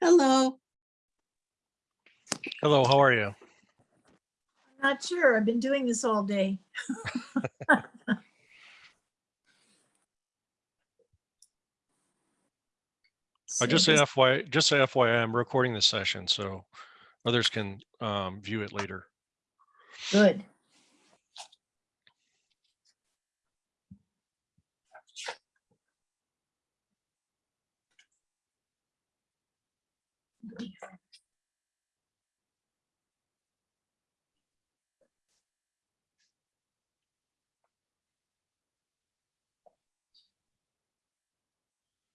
Hello. Hello, how are you? I'm not sure. I've been doing this all day. I just say this- FY, just say FYI, I'm recording this session, so others can um, view it later. Good.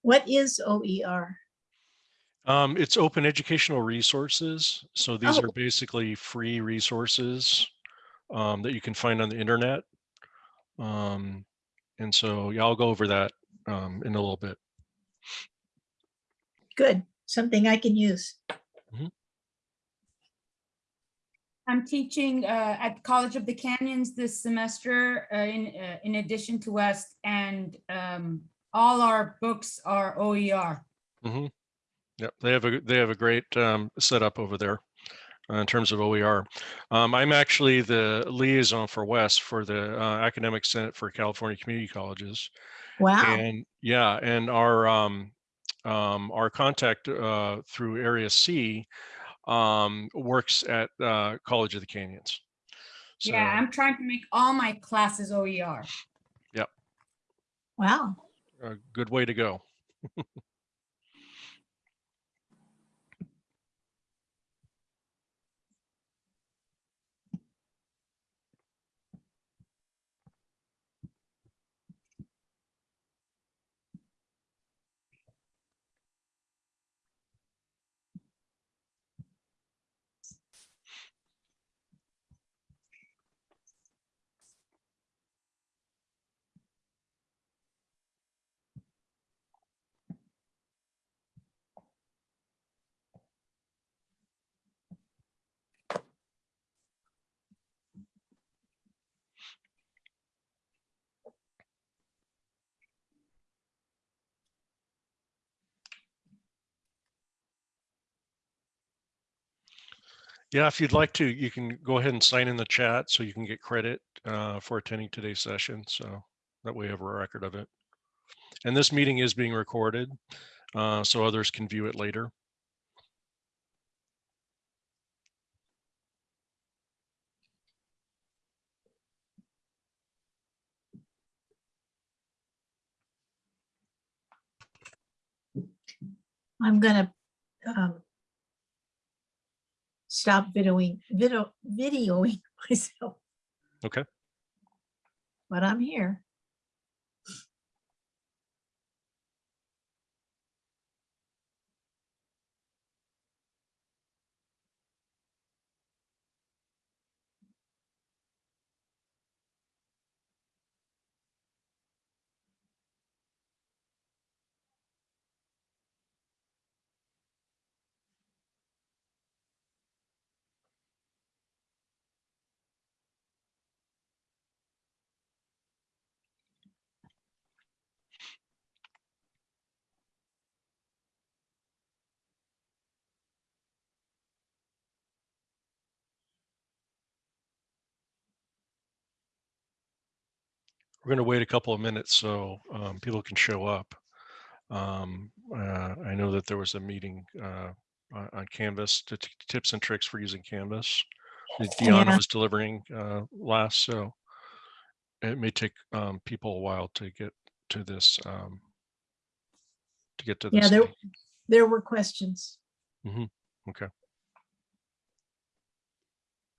What is OER? Um, it's open educational resources. So these Oh. are basically free resources um, that you can find on the internet. Um, and so yeah, I'll go over that um, in a little bit. Good, something I can use. I'm teaching uh, at College of the Canyons this semester uh, in, uh, in addition to West and um, all our books are OER. hmm Yep, they have a they have a great um, setup over there uh, in terms of OER. Um, I'm actually the liaison for West for the uh, Academic Senate for California Community Colleges. Wow, And yeah, and our um, um, our contact uh, through Area C um, works at uh, College of the Canyons. So, Yeah, I'm trying to make all my classes OER. Yep. wow. a good way to go. Yeah, if you'd like to, you can go ahead and sign in the chat so you can get credit uh, for attending today's session. So that way you have a record of it. And this meeting is being recorded, uh, so others can view it later. I'm gonna um, stop videoing, video, videoing myself. Okay. But I'm here. We're going to wait a couple of minutes so um, people can show up. Um, uh, I know that there was a meeting uh, on Canvas, tips and tricks for using Canvas. Deanna Yeah. was delivering uh, last, so it may take um, people a while to get to this. Um, to get to this. Yeah, there, there were questions. Okay.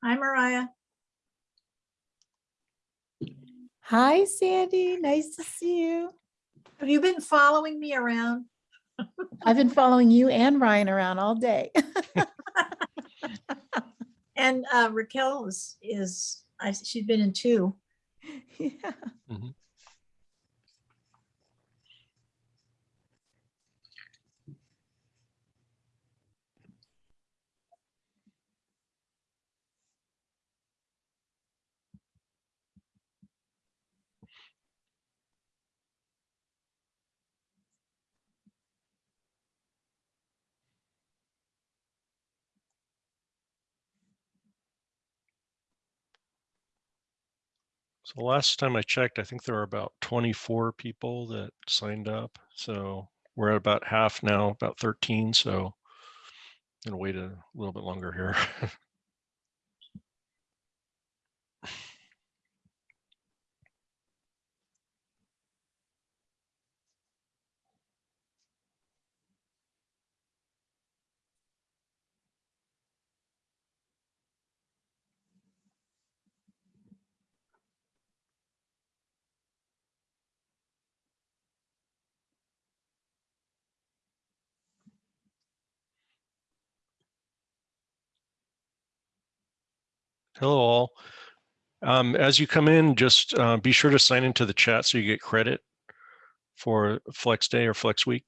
Hi, Mariah. Hi, Sandy. Nice to see you. Have you been following me around? I've been following you and Ryan around all day. And uh, Raquel is, is, I, she's been in two. Yeah. So last time I checked, I think there were about 24 people that signed up. So we're at about half now, about 13. So I'm gonna wait a little bit longer here. Hello all. Um, as you come in, just uh, be sure to sign into the chat so you get credit for Flex Day or Flex Week.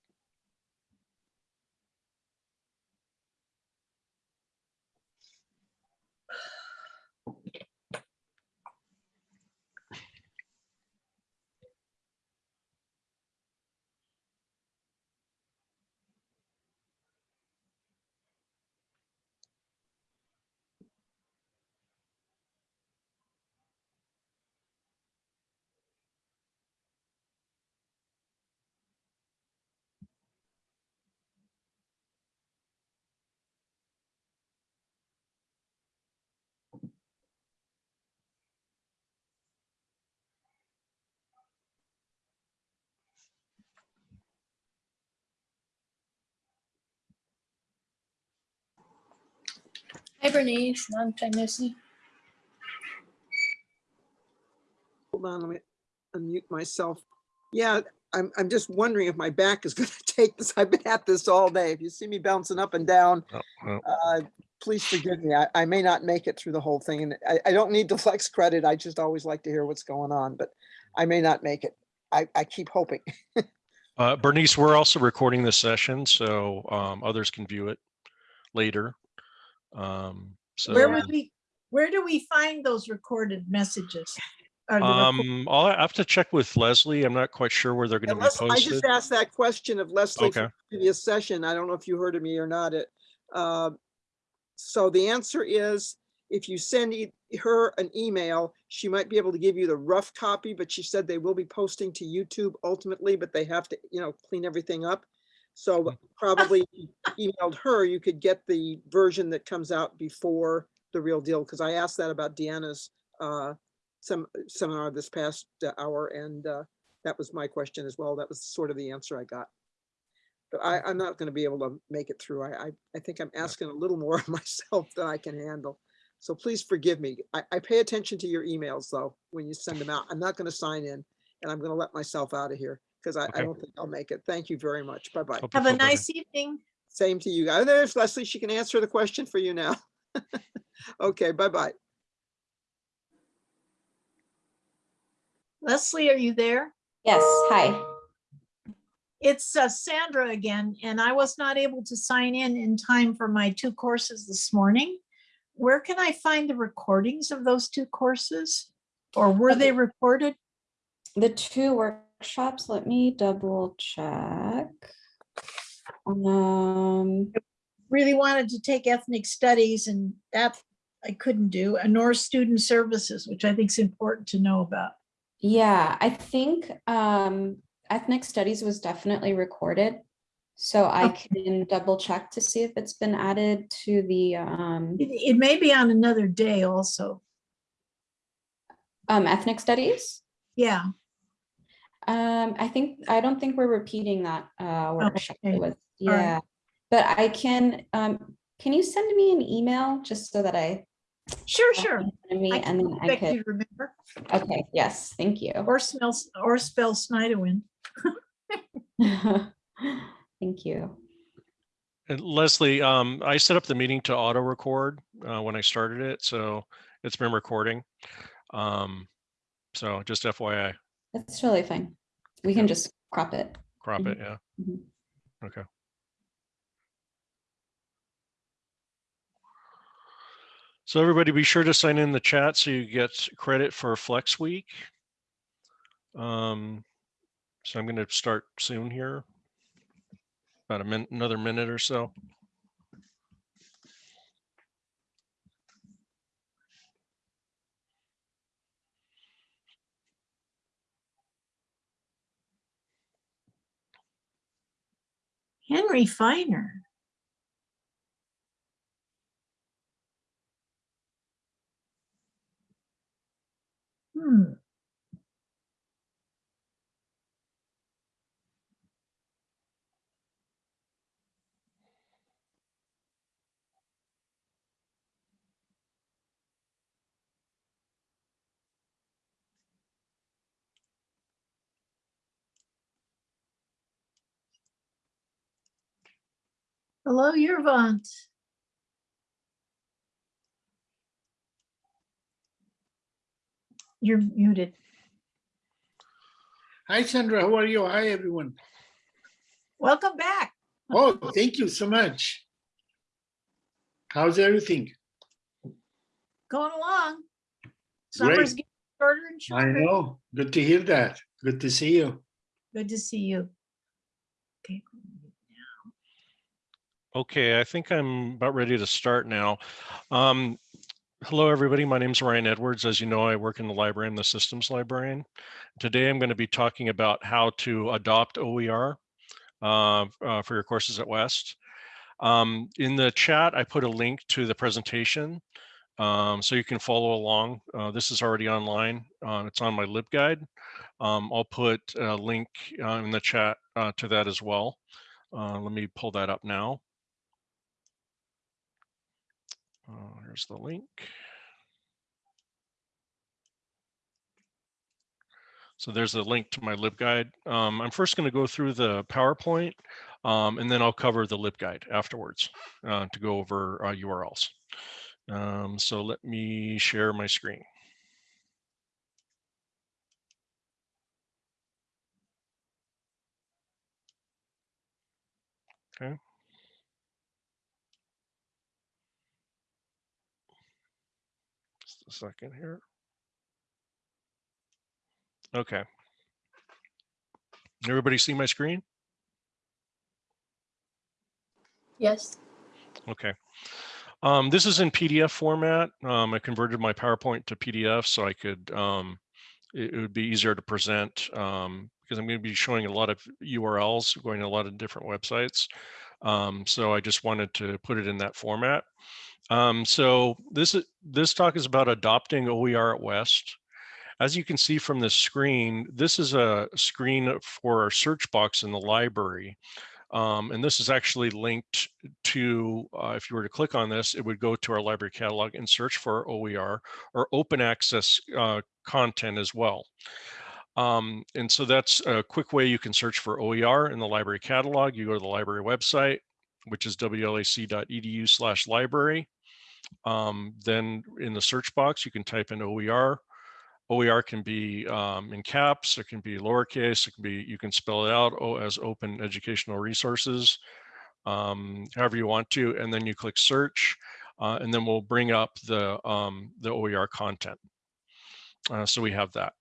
Hi Bernice, long time no see. Hold on, let me unmute myself. Yeah, I'm, I'm just wondering if my back is gonna take this. I've been at this all day. If you see me bouncing up and down, Oh, well, uh, please forgive me. I, I may not make it through the whole thing and I, I don't need the flex credit. I just always like to hear what's going on, but I may not make it. I, I keep hoping. Uh, Bernice, we're also recording this session, so um, others can view it later. Um, so, Where would we, where do we find those recorded messages? Or the reco- um, I'll have to check with Leslie. I'm not quite sure where they're going to be Unless- I just asked that question of Leslie Okay. from the previous session. I don't know if you heard of me or not. It, uh, So the answer is, if you send e- her an email, she might be able to give you the rough copy, but she said they will be posting to YouTube ultimately, but they have to, you know, clean everything up. So probably emailed her, you could get the version that comes out before the real deal, because I asked that about Deanna's uh, some seminar this past uh, hour, and uh, that was my question as well. That was sort of the answer I got. But I, I'm not going to be able to make it through. I, I, I think I'm asking a little more of myself than I can handle. So please forgive me. I, I pay attention to your emails though, when you send them out. I'm not going to sign in and I'm going to let myself out of here because I, I don't think I'll make it. Thank you very much. Bye-bye. Hope Have a feel better. nice evening. Same to you guys. There's Leslie. She can answer the question for you now. Okay, bye-bye. Leslie, are you there? Yes, hi. It's uh, Sandra again, and I was not able to sign in in time for my two courses this morning. Where can I find the recordings of those two courses? Or were they recorded? The two workshops, let me double check. Um, Really wanted to take ethnic studies and that I couldn't do, and nor student services, which I think is important to know about. yeah, I think um ethnic studies was definitely recorded. So I can double check to see if it's been added to the um It, it may be on another day also. um ethnic studies. Yeah, Um, I think, I don't think we're repeating that uh workshop. Okay, was, all right. yeah. But I can, um, can you send me an email just so that I sure, sure. it in me I and can then I expect could, you to remember. okay, yes, thank you. Or smells, or spell Snyderwin. Thank you. And Leslie, um, I set up the meeting to auto record uh, when I started it, so it's been recording. Um, so just FYI, That's totally fine. We can just crop it. crop it, yeah. Mhm. Okay. So everybody be sure to sign in the chat so you get credit for Flex Week. Um, so I'm gonna start soon here. About a minute, another minute or so. Henry Finer. Hmm. Hello, Yervant. You're muted. Hi, Sandra. How are you? Hi, everyone. Welcome back. Oh, thank you so much. How's everything? Going along. Great. Getting shorter and I know. Good to hear that. Good to see you. Good to see you. Okay. Okay, I think I'm about ready to start now. Um, hello, everybody. My name is Ryan Edwards. As you know, I work in the library. I'm the systems librarian. Today, I'm going to be talking about how to adopt OER uh, uh, for your courses at West. Um, in the chat, I put a link to the presentation um, so you can follow along. Uh, this is already online. Uh, it's on my LibGuide. Um, I'll put a link uh, in the chat uh, to that as well. Let me pull that up now. Uh, here's the link. So there's a link to my LibGuide. Um, I'm first going to go through the PowerPoint, um, and then I'll cover the LibGuide afterwards uh, to go over uh, URLs. Um, so let me share my screen. Okay. Just a second here. Okay. Everybody see my screen? Yes. Okay. Um, this is in PDF format. Um, I converted my PowerPoint to PDF so I could, um, it, it would be easier to present um, because I'm going to be showing a lot of URLs, going to a lot of different websites. Um, so I just wanted to put it in that format. Um, so this is, this talk is about adopting OER at West. As you can see from this screen, this is a screen for our search box in the library. Um, and this is actually linked to, uh, if you were to click on this, it would go to our library catalog and search for OER or open access uh, content as well. Um, and so that's a quick way you can search for OER in the library catalog. You go to the library website, which is wlac.edu slash library. Um, then in the search box, you can type in OER. OER can be um, in caps, it can be lowercase, it can be, you can spell it out oh, as open educational resources, um, however you want to, and then you click search, uh, and then we'll bring up the, um, the OER content. Uh, so we have that.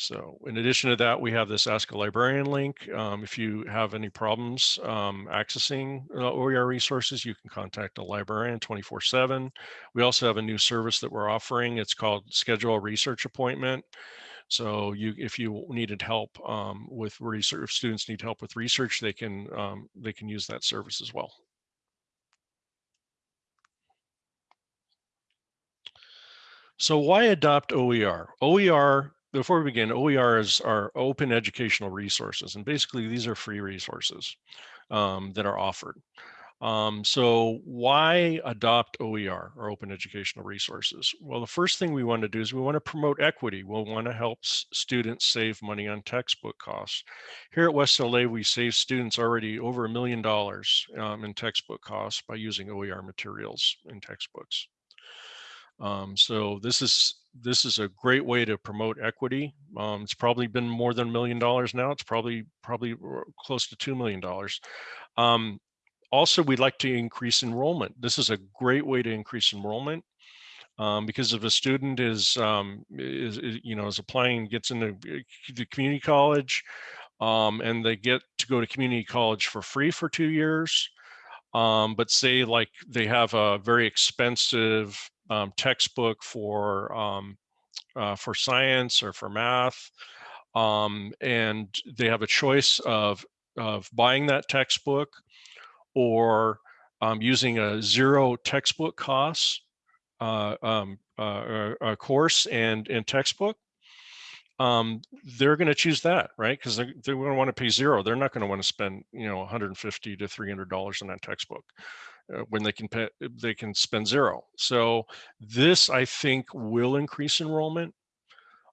So in addition to that, we have this Ask a Librarian link. Um, if you have any problems um, accessing uh, OER resources, you can contact a librarian 24 seven. We also have a new service that we're offering. It's called Schedule a Research Appointment. So you, if you needed help um, with research, if students need help with research, they can, um, they can use that service as well. So why adopt OER? OER before we begin, OER is our open educational resources, and basically these are free resources um, that are offered. Um, so why adopt OER or open educational resources? Well, the first thing we want to do is we want to promote equity. We'll want to help students save money on textbook costs. Here at West LA, we save students already over a million dollars um, in textbook costs by using OER materials in textbooks. Um, so this is this is a great way to promote equity. Um, it's probably been more than a million dollars now. It's probably probably close to two million dollars. Um, also, we'd like to increase enrollment. This is a great way to increase enrollment. Um, because if a student is, um, is, is, you know, is applying, gets into the community college, um, and they get to go to community college for free for two years, um, but say like they have a very expensive um, textbook for um, uh, for science or for math, um, and they have a choice of of buying that textbook or um, using a zero textbook costs uh, um, uh, uh, course and, and textbook, um, they're going to choose that, right? Because they're, they're going to want to pay zero. They're not going to want to spend, you know, 150 to 300 dollars on that textbook when they can pay, they can spend zero. So this, I think, will increase enrollment.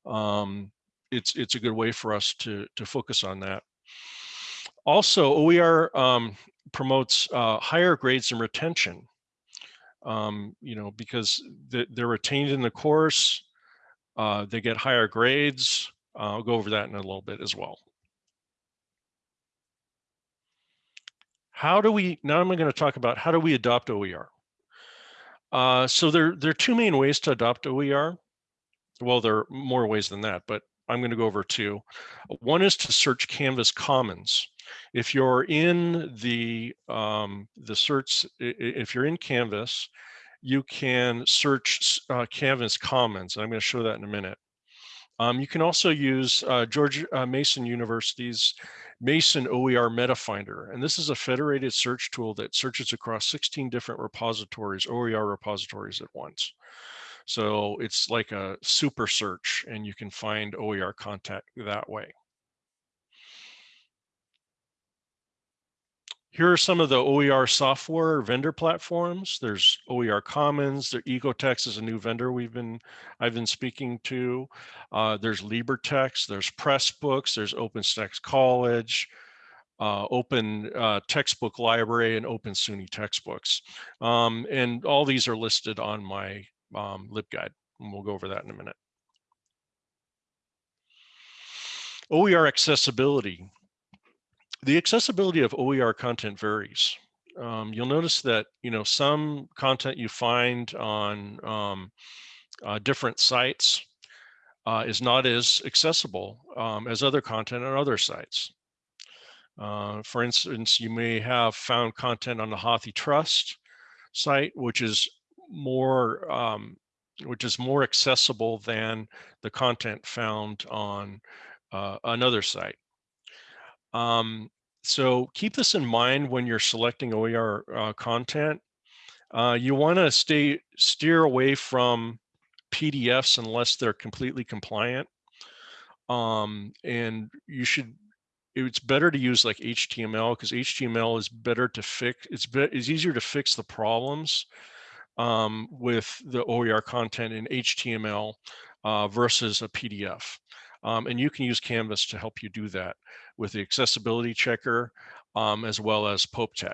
Um, it's it's a good way for us to to focus on that. Also, OER um, promotes uh, higher grades and retention. Um, you know, because they, they're retained in the course, uh, they get higher grades. I'll go over that in a little bit as well. How do we, now I'm going to talk about how do we adopt OER? Uh, so there, there are two main ways to adopt OER. Well, there are more ways than that, but I'm going to go over two. One is to search Canvas Commons. If you're in the um, the search, if you're in Canvas, you can search uh, Canvas Commons. I'm going to show that in a minute. Um, you can also use uh, George uh, Mason University's Mason OER MetaFinder, and this is a federated search tool that searches across 16 different repositories, OER repositories at once. So it's like a super search and you can find OER content that way. Here are some of the OER software vendor platforms. There's OER Commons. There, Ecotext is a new vendor we've been I've been speaking to. Uh, there's LibreText. There's Pressbooks. There's OpenStax College, uh, Open uh, Textbook Library, and Open SUNY textbooks. Um, and all these are listed on my um, LibGuide, and we'll go over that in a minute. OER accessibility the accessibility of OER content varies. Um, you'll notice that you know some content you find on um, uh, different sites uh, is not as accessible um, as other content on other sites. Uh, for instance, you may have found content on the HathiTrust site, which is more um, which is more accessible than the content found on uh, another site. Um, so keep this in mind when you're selecting OER uh, content. Uh, you want to stay steer away from PDFs unless they're completely compliant. Um, and you should, it's better to use like HTML because HTML is better to fix, it's, be, it's easier to fix the problems um, with the OER content in HTML uh, versus a PDF. Um, and you can use Canvas to help you do that with the accessibility checker um, as well as PopeTech.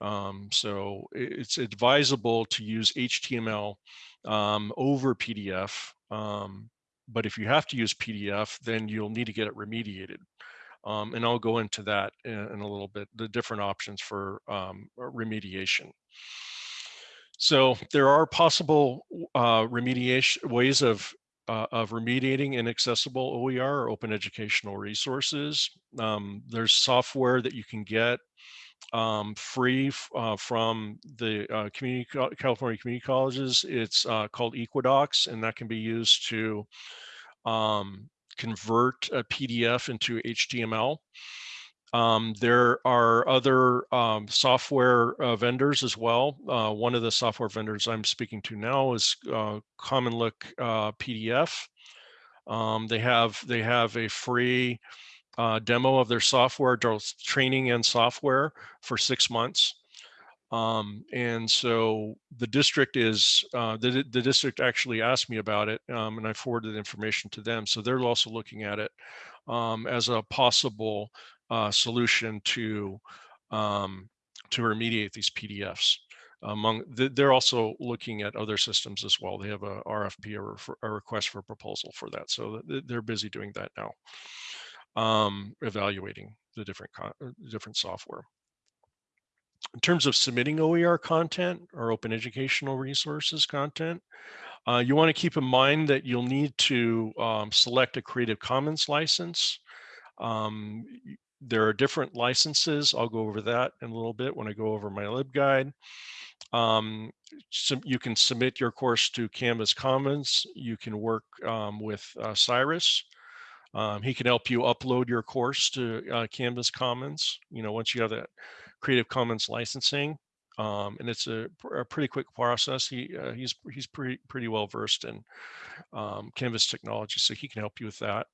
Um, so it's advisable to use HTML um, over PDF. Um, but if you have to use PDF, then you'll need to get it remediated. Um, and I'll go into that in, in, a little bit, the different options for um, remediation. So there are possible uh, remediation ways of uh, of remediating inaccessible OER or open educational resources. Um, there's software that you can get um, free uh, from the uh, community California community colleges. It's uh, called Equidox, and that can be used to um, convert a PDF into HTML. Um, there are other um, software uh, vendors as well. Uh, one of the software vendors I'm speaking to now is uh, Common Look uh, PDF. Um, they have they have a free uh, demo of their software, training and software for six months. Um, and so the district is uh, the the district actually asked me about it, um, and I forwarded information to them. So they're also looking at it um, as a possible uh, solution to um, to remediate these PDFs. Among they're also looking at other systems as well. They have a RFP or a request for proposal for that, so they're busy doing that now, um, evaluating the different uh, different software. In terms of submitting OER content or open educational resources content, uh, you want to keep in mind that you'll need to um, select a Creative Commons license. Um, there are different licenses. I'll go over that in a little bit when I go over my LibGuide. Um, so you can submit your course to Canvas Commons. You can work um, with uh, Cyrus. Um, he can help you upload your course to uh, Canvas Commons. You know, once you have that Creative Commons licensing, um, and it's a, a pretty quick process. He uh, he's he's pretty pretty well versed in um, Canvas technology, so he can help you with that.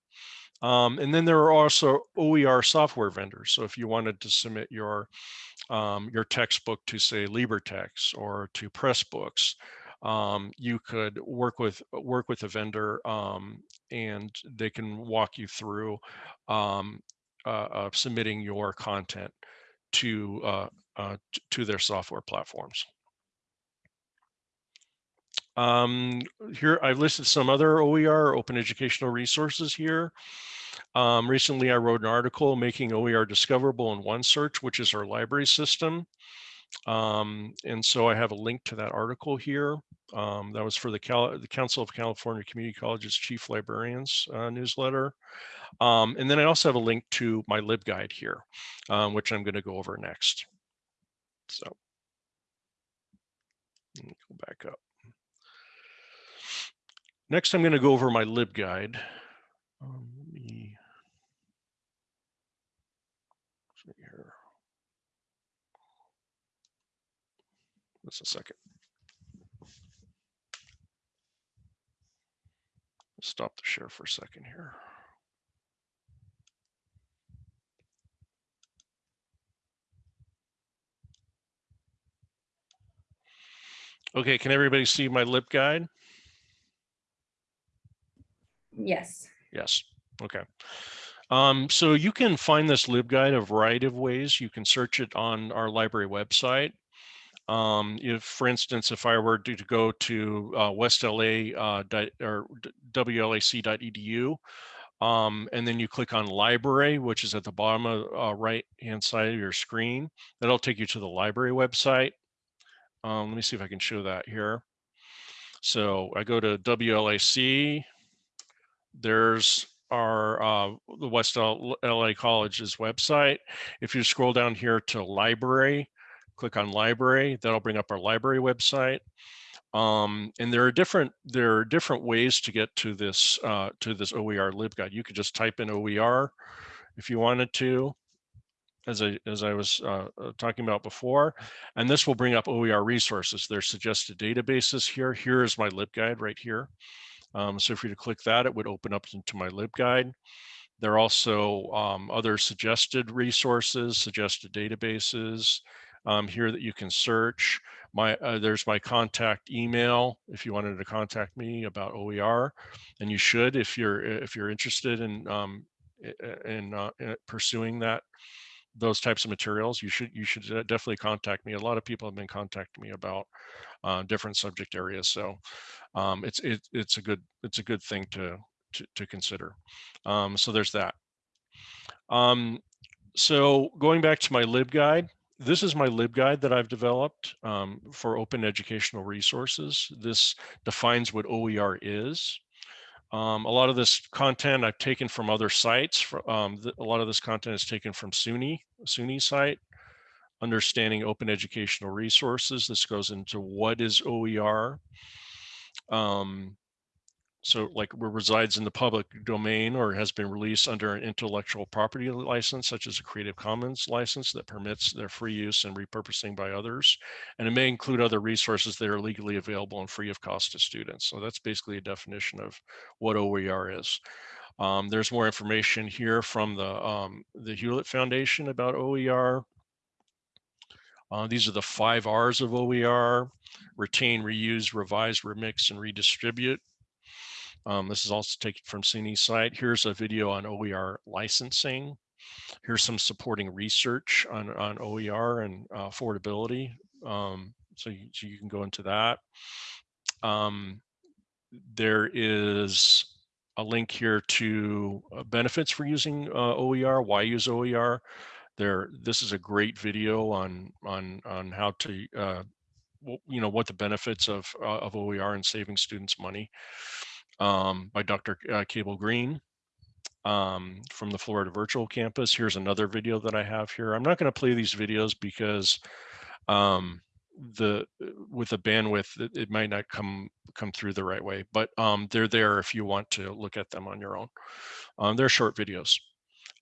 Um, and then there are also OER software vendors. So if you wanted to submit your um, your textbook to say LibreText or to Pressbooks, um, you could work with work with a vendor um, and they can walk you through uh, uh, submitting your content to uh, uh, to their software platforms. Um, here I've listed some other OER open educational resources here. Um, recently, I wrote an article making OER discoverable in OneSearch, which is our library system. Um, and so I have a link to that article here. Um, that was for the, Cal the Council of California Community Colleges Chief Librarians uh, newsletter. Um, and then I also have a link to my LibGuide here, um, which I'm going to go over next. So go back up. Next, I'm going to go over my LibGuide. Um, let me see here. Just a second. Stop the share for a second here. Okay, can everybody see my LibGuide? Yes. Yes, okay. Um, so you can find this LibGuide a variety of ways. You can search it on our library website. Um, if, for instance, if I were to, to go to uh, westla uh, or wlac.edu, um, and then you click on library, which is at the bottom of uh, right hand side of your screen, that'll take you to the library website. Um, let me see if I can show that here. So I go to WLAC, there's our uh, the West LA College's website. If you scroll down here to library, click on library, that'll bring up our library website. Um, and there are different there are different ways to get to this uh, to this OER libguide. You could just type in OER if you wanted to, as I as I was uh, uh, talking about before, and this will bring up OER resources. There's suggested databases here. Here is my libguide right here. Um, so if you to click that, it would open up into my LibGuide. There are also um, other suggested resources, suggested databases um, here that you can search. My uh, There's my contact email if you wanted to contact me about OER, and you should if you're if you're interested in um, in, uh, in pursuing that those types of materials. You should you should definitely contact me. A lot of people have been contacting me about uh, different subject areas. So um, it's it, it's a good it's a good thing to to, to consider. Um, so there's that. Um, so going back to my LibGuide, this is my LibGuide that I've developed um, for open educational resources. This defines what OER is. Um, a lot of this content I've taken from other sites. For, um, th a lot of this content is taken from SUNY, SUNY site, understanding open educational resources. This goes into what is OER. Um, so like resides in the public domain or has been released under an intellectual property license, such as a Creative Commons license that permits their free use and repurposing by others. And it may include other resources that are legally available and free of cost to students. So that's basically a definition of what OER is. Um, there's more information here from the, um, the Hewlett Foundation about OER. Uh, these are the five R's of OER, retain, reuse, revise, remix, and redistribute. Um, this is also taken from SUNY's site. Here's a video on OER licensing. Here's some supporting research on, on OER and uh, affordability. Um, so, you, so you can go into that. Um, there is a link here to uh, benefits for using uh, OER, why use OER. There, this is a great video on on on how to uh, you know what the benefits of uh, of OER and saving students money um, by Dr. Uh, Cable Green um, from the Florida Virtual Campus. Here's another video that I have here. I'm not going to play these videos because um, the with the bandwidth, it, it might not come come through the right way, but um, they're there if you want to look at them on your own. Um, they're short videos.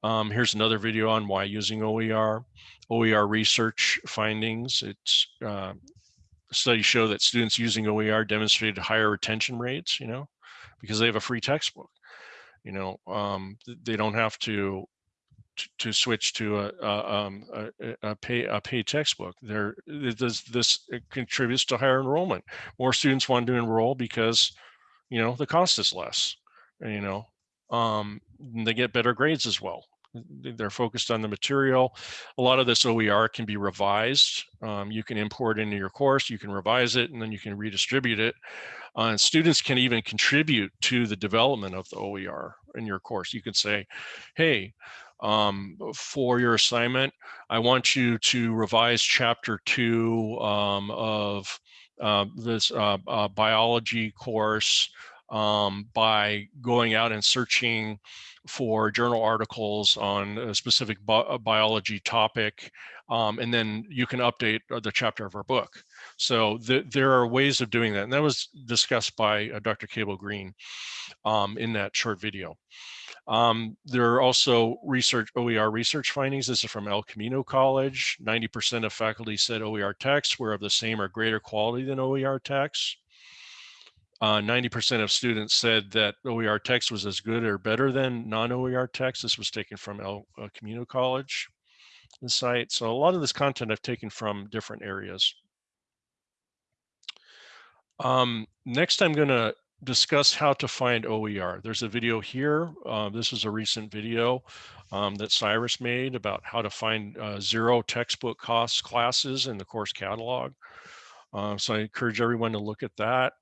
Um, here's another video on why using OER. OER research findings. It's uh, studies show that students using OER demonstrated higher retention rates, you know, because they have a free textbook. You know, um, they don't have to to, switch to a, a, um, a, a- pay a paid textbook. There, this, this contributes to higher enrollment. More students want to enroll because, you know, the cost is less. You know, um, they get better grades as well. Th- They're focused on the material. A lot of this OER can be revised. Um, you can import into your course, you can revise it, and then you can redistribute it. Uh, and students can even contribute to the development of the OER in your course. You can say, hey, um, for your assignment, I want you to revise chapter two um, of uh, this uh, uh, biology course um, by going out and searching for journal articles on a specific bi- biology topic. Um, and then you can update uh, the chapter of our book. So th- there are ways of doing that. And that was discussed by uh, Dr. Cable Green um, in that short video. Um, there are also research, OER research findings. This is from El Camino College. 90% of faculty said OER texts were of the same or greater quality than OER texts. Uh, 90% of students said that OER text was as good or better than non-OER text. This was taken from El uh, Camino College, the site. So a lot of this content I've taken from different areas. Um, next, I'm going to discuss how to find OER. There's a video here. Uh, this is a recent video um, that Cyrus made about how to find uh, zero textbook costs classes in the course catalog. Uh, so I encourage everyone to look at that.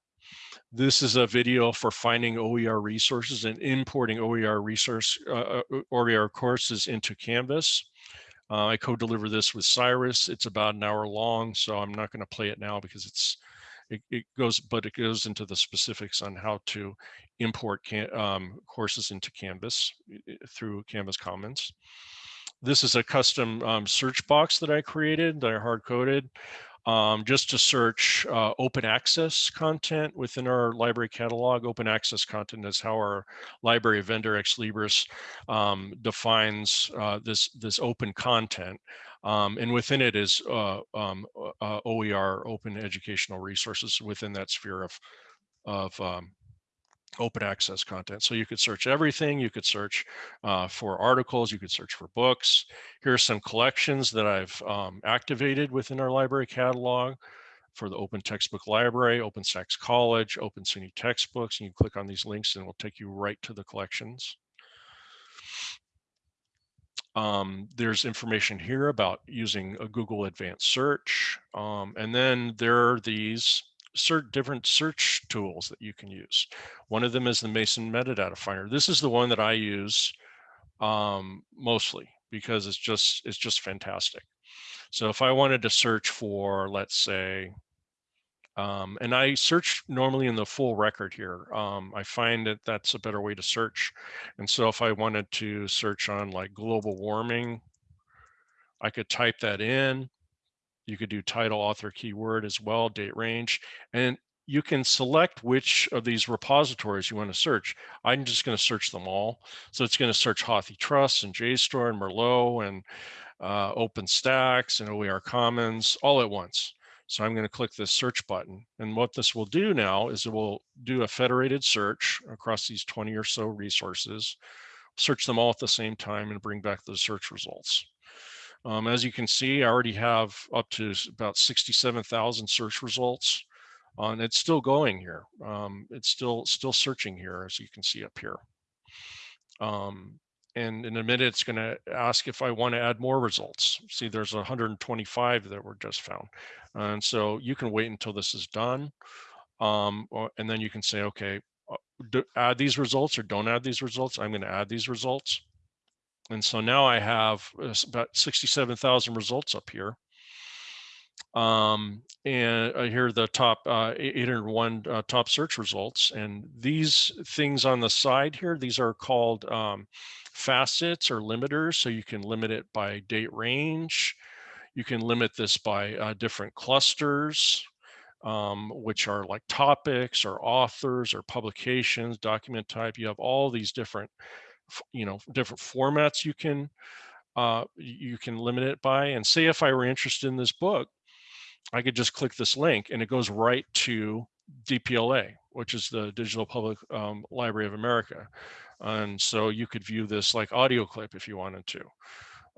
This is a video for finding OER resources and importing OER resource uh, uh, OER courses into Canvas. Uh, I co-deliver this with Cyrus. It's about an hour long, so I'm not going to play it now because it's it, it goes, but it goes into the specifics on how to import can, um, courses into Canvas through Canvas Commons. This is a custom um, search box that I created that I hard coded um, just to search uh, open access content within our library catalog. Open access content is how our library vendor Ex Libris um, defines uh, this this open content. Um, and within it is uh, um, uh, OER, open educational resources within that sphere of, of um, open access content. So you could search everything. You could search uh, for articles. You could search for books. Here are some collections that I've um, activated within our library catalog for the Open Textbook Library, Open OpenStax College, Open SUNY textbooks. And you click on these links and it will take you right to the collections. Um, there's information here about using a Google Advanced Search. Um, and then there are these different search tools that you can use. One of them is the Mason Metadata Finder. This is the one that I use um, mostly because it's just it's just fantastic. So if I wanted to search for, let's say, um, and I search normally in the full record here. Um, I find that that's a better way to search. And so if I wanted to search on like global warming, I could type that in. You could do title, author, keyword as well, date range, and you can select which of these repositories you want to search. I'm just going to search them all. So it's going to search HathiTrust and JSTOR and Merlot and uh, OpenStax and OER Commons all at once. So I'm going to click this search button. And what this will do now is it will do a federated search across these 20 or so resources, search them all at the same time and bring back the search results. Um, as you can see, I already have up to about 67,000 search results. Uh, and it's still going here. Um, it's still still searching here, as you can see up here. Um, and in a minute, it's going to ask if I want to add more results. See, there's 125 that were just found. And so you can wait until this is done. Um, or- and then you can say, okay, uh, add these results or don't add these results. I'm going to add these results. And so now I have uh, about 67,000 results up here. Um, and here are the top uh, 801 uh, top search results. And these things on the side here, these are called um, facets or limiters. So you can limit it by date range. You can limit this by uh, different clusters, um, which are like topics or authors or publications, document type. You have all these different, you know, different formats you can uh, you can limit it by. And say if I were interested in this book, I could just click this link and it goes right to DPLA, which is the Digital Public um, Library of America. And so you could view this like audio clip if you wanted to.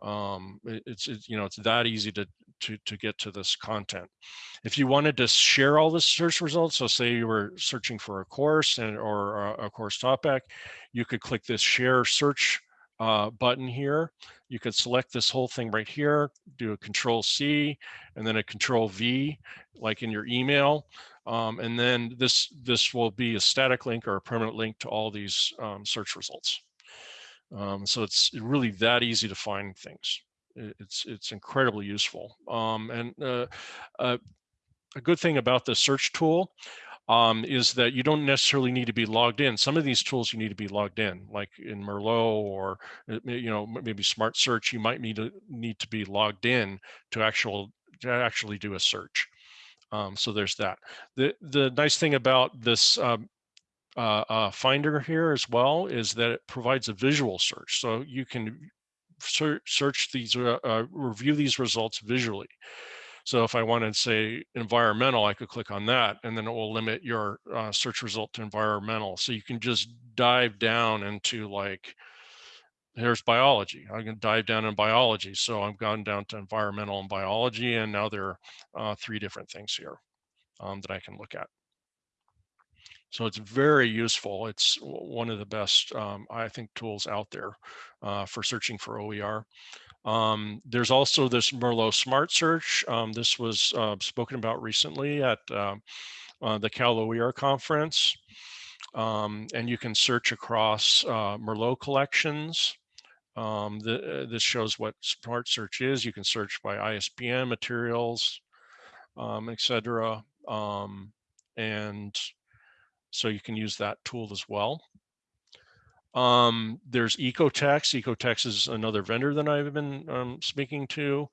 Um, it's, you know, it's that easy to, to, to get to this content. If you wanted to share all the search results, so say you were searching for a course and or a, a course topic, you could click this share search uh, button here. You could select this whole thing right here, do a control C and then a control V, like in your email. Um, and then this, this will be a static link or a permanent link to all these um, search results. Um, so it's really that easy to find things. It's, it's incredibly useful. Um, and uh, uh, a good thing about the search tool um, is that you don't necessarily need to be logged in. Some of these tools you need to be logged in, like in Merlot or uh, you know maybe Smart Search. You might need to need to be logged in to actual to actually do a search. Um, so there's that. The the nice thing about this um, uh, uh, Finder here as well is that it provides a visual search, so you can search search these uh, uh, review these results visually. So if I wanted to say environmental, I could click on that and then it will limit your uh, search result to environmental. So you can just dive down into like, here's biology. I can dive down in biology. So I've gone down to environmental and biology and now there are uh, three different things here um, that I can look at. So it's very useful. It's one of the best, um, I think, tools out there uh, for searching for OER. Um, there's also this Merlot Smart Search. Um, this was uh, spoken about recently at uh, uh, the Cal OER conference. Um, and you can search across uh, Merlot collections. Um, the, uh, this shows what Smart Search is. You can search by ISBN materials, um, et cetera. Um, and so you can use that tool as well. Um, there's Ecotex. Ecotex is another vendor that I've been um, speaking to.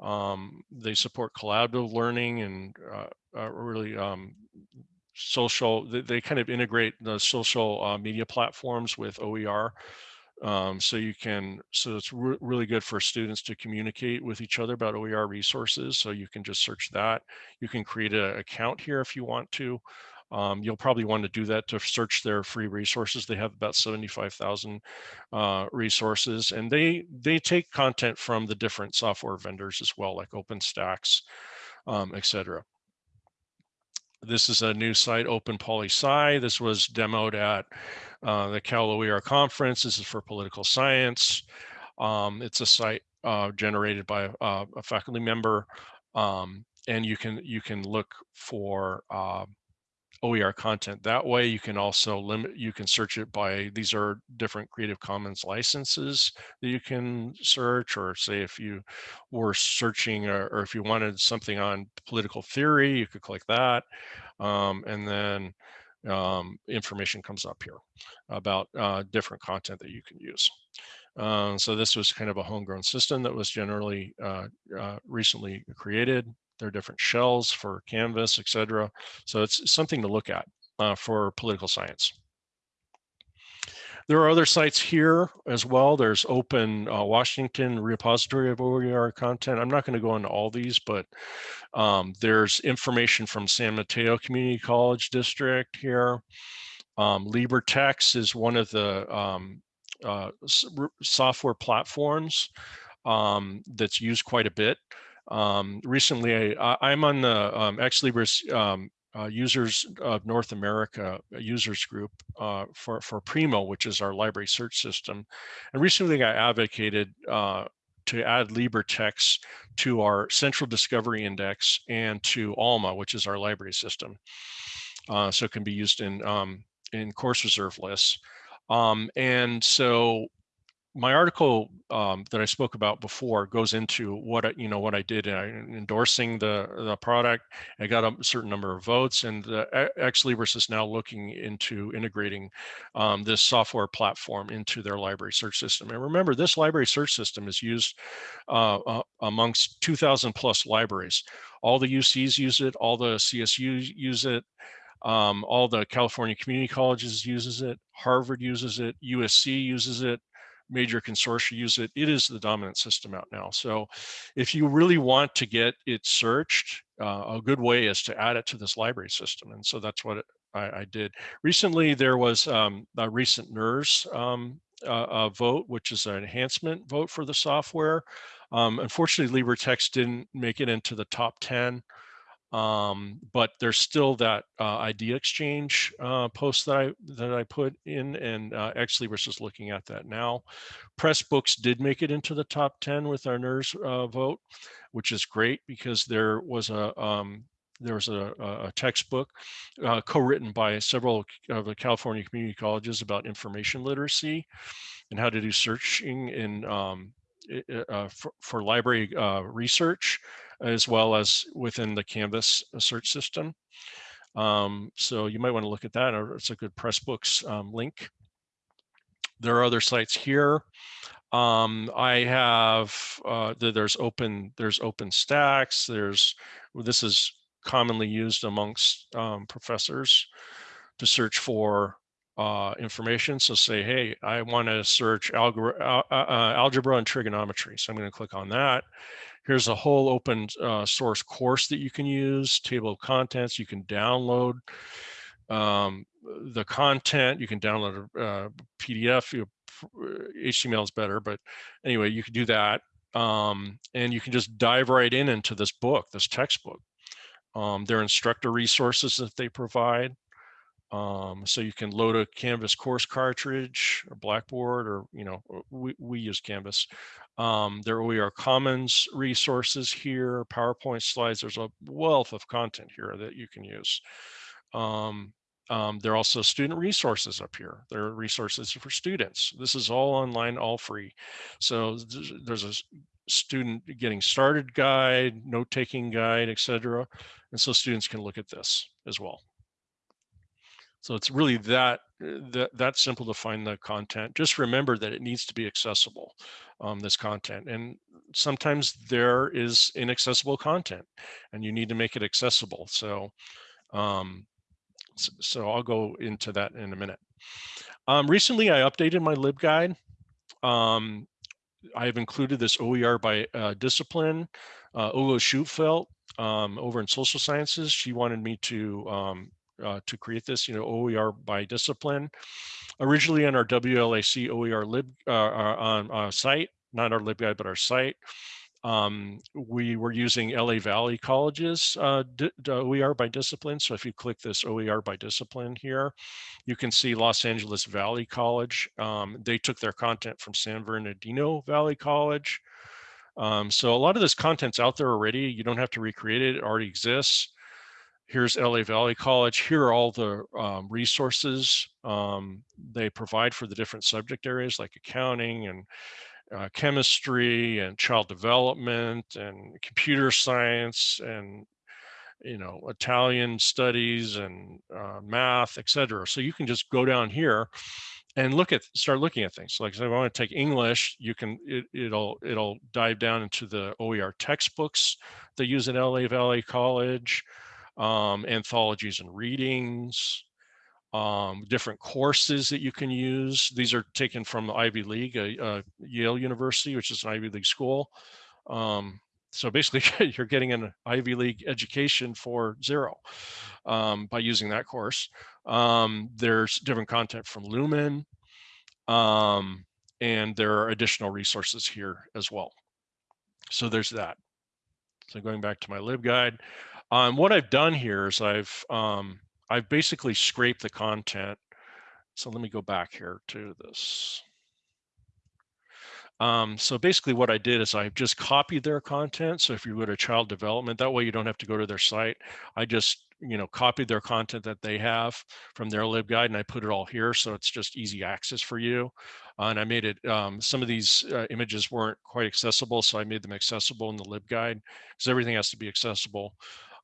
Um, they support collaborative learning and uh, uh, really um, social. They, they kind of integrate the social uh, media platforms with OER. Um, so you can, so it's re really good for students to communicate with each other about OER resources. So you can just search that. You can create an account here if you want to. Um, you'll probably want to do that to search their free resources. They have about 75,000 uh, resources and they they take content from the different software vendors as well, like OpenStax, um, et cetera. This is a new site, Open PoliSci. This was demoed at uh, the Cal OER conference. This is for political science. Um, it's a site uh, generated by uh, a faculty member, um, and you can you can look for uh, OER content. That way you can also limit, you can search it by, these are different Creative Commons licenses that you can search, or say if you were searching or, or if you wanted something on political theory, you could click that. Um, and then um, information comes up here about uh, different content that you can use. Um, so this was kind of a homegrown system that was generally uh, uh, recently created. There are different shells for Canvas, et cetera. So it's something to look at uh, for political science. There are other sites here as well. There's Open uh, Washington repository of OER content. I'm not going to go into all these, but um, there's information from San Mateo Community College District here. Um, LibreText is one of the um, uh, software platforms um, that's used quite a bit. Um, recently, I, am on the um, Ex Libris um, uh, users of North America users group uh, for, for Primo, which is our library search system. And recently I advocated uh, to add LibreText to our central discovery index and to ALMA, which is our library system. Uh, so it can be used in, um, in course reserve lists. Um, and so my article um, that I spoke about before goes into what I, you know what I did in endorsing the the product. I got a certain number of votes, and Ex Libris is now looking into integrating um, this software platform into their library search system. And remember, this library search system is used uh, uh, amongst 2,000 plus libraries. All the UCs use it, all the CSUs use it, um, all the California community colleges uses it, Harvard uses it, USC uses it, major consortia use it. It is the dominant system out now. So if you really want to get it searched, uh, a good way is to add it to this library system. And so that's what I, I, did. Recently, there was um, a recent NERS um, uh, vote, which is an enhancement vote for the software. Um, unfortunately, LibreText didn't make it into the top 10 um, but there's still that uh, idea exchange uh, post that I that I put in, and uh, actually we're just looking at that now. Pressbooks did make it into the top 10 with our NERS uh, vote, which is great because there was a um, there was a, a textbook uh, co-written by several of the California community colleges about information literacy and how to do searching in um, uh, for, for, library research as well as within the Canvas uh, search system. Um, so you might want to look at that, it's a good Pressbooks um, link. There are other sites here. Um, I have uh, there's open there's OpenStax. There's this is commonly used amongst um, professors to search for uh, information. So say, hey, I want to search algebra, uh, uh, algebra and trigonometry. So I'm going to click on that. Here's a whole open uh, source course that you can use, table of contents. You can download um, the content. You can download a, a PDF. HTML is better, but anyway, you can do that. Um, and you can just dive right in into this book, this textbook. Um, their instructor resources that they provide. Um, so you can load a Canvas course cartridge or Blackboard, or you know, we, we use Canvas. Um, there we are Commons resources here, PowerPoint slides. There's a wealth of content here that you can use. Um, um, there are also student resources up here. There are resources for students. This is all online, all free. So there's a student getting started guide, note-taking guide, etc. And so students can look at this as well. So it's really that, uh, that, that simple to find the content. Just remember that it needs to be accessible, um, this content. And sometimes there is inaccessible content and you need to make it accessible. So, um, so I'll go into that in a minute. Um, recently, I updated my LibGuide. Um, I have included this OER by uh, discipline. Uh, Ulla Schutfeld um, over in social sciences, she wanted me to um, uh, to create this, you know, OER by discipline. Originally on our WLAC OER lib uh, uh, on uh, site, not our LibGuide, but our site, um, we were using LA Valley College's uh, OER by discipline. So if you click this OER by discipline here, you can see Los Angeles Valley College. Um, they took their content from San Bernardino Valley College. Um, so a lot of this content's out there already. You don't have to recreate it, it already exists here's LA Valley College. Here are all the um, resources um, they provide for the different subject areas like accounting and uh, chemistry and child development and computer science and you know Italian studies and uh, math, etc. So you can just go down here and look at start looking at things. Like if I want to take English, you can it, it'll it'll dive down into the OER textbooks they use at LA Valley College um, anthologies and readings, um, different courses that you can use. These are taken from Ivy League, uh, Yale University, which is an Ivy League school. Um, so basically you're getting an Ivy League education for zero um, by using that course. Um, there's different content from Lumen um, and there are additional resources here as well. So there's that. So going back to my LibGuide, um, what I've done here is I've um, I've basically scraped the content. So let me go back here to this. Um, so basically what I did is I just copied their content. So if you go to child development, that way you don't have to go to their site. I just, you know, copied their content that they have from their LibGuide and I put it all here. So it's just easy access for you. and I made it, um, some of these uh, images weren't quite accessible, so I made them accessible in the LibGuide because everything has to be accessible.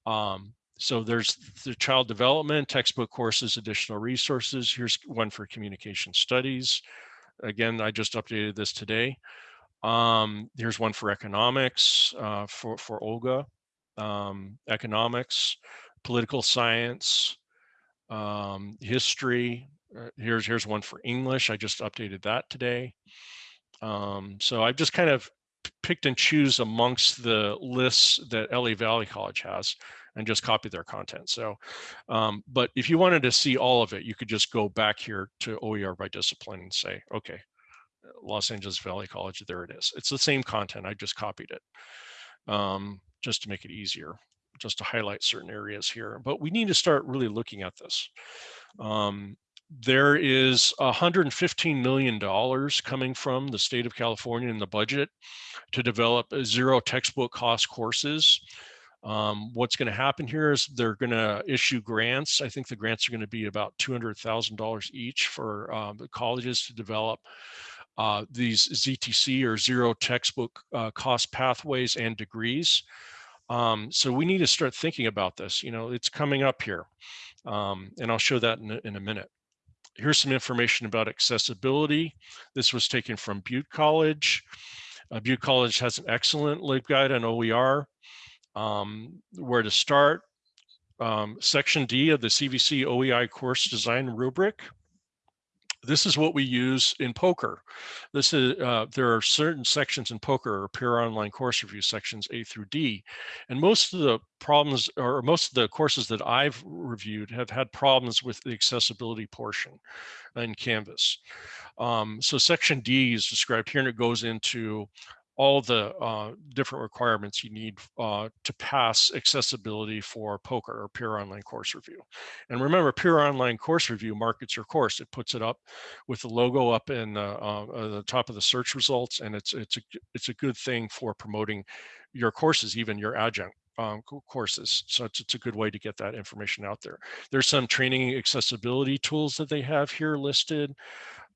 Um, so there's the child development, textbook courses, additional resources. Here's one for communication studies. Again, I just updated this today. Um, here's one for economics uh, for, for Olga, um, economics, political science, um, history. Uh, here's, here's one for English. I just updated that today. Um, so I've just kind of picked and choose amongst the lists that LA Valley College has and just copy their content. So, um, but if you wanted to see all of it, you could just go back here to OER by discipline and say, okay, Los Angeles Valley College, there it is. It's the same content, I just copied it um, just to make it easier, just to highlight certain areas here. But we need to start really looking at this. Um, there is $115 million coming from the state of California in the budget to develop zero textbook cost courses. Um, what's going to happen here is they're going to issue grants. I think the grants are going to be about $200,000 each for um, the colleges to develop uh, these ZTC or zero textbook uh, cost pathways and degrees. Um, so we need to start thinking about this. You know, it's coming up here, um, and I'll show that in in a minute. Here's some information about accessibility. This was taken from Butte College. Uh, Butte College has an excellent LibGuide on OER. Um, where to start? Um, section D of the CVC OEI course design rubric this is what we use in POCR. This is uh, there are certain sections in POCR, or peer online course review sections A through D, and most of the problems or most of the courses that I've reviewed have had problems with the accessibility portion in Canvas. Um, so section D is described here, and it goes into all the uh, different requirements you need uh, to pass accessibility for POCR or Peer Online Course Review. And remember, Peer Online Course Review markets your course. It puts it up with the logo up in uh, uh the top of the search results, and it's it's a it's a good thing for promoting your courses, even your adjunct um, courses. So it's, it's a good way to get that information out there. There's some training accessibility tools that they have here listed.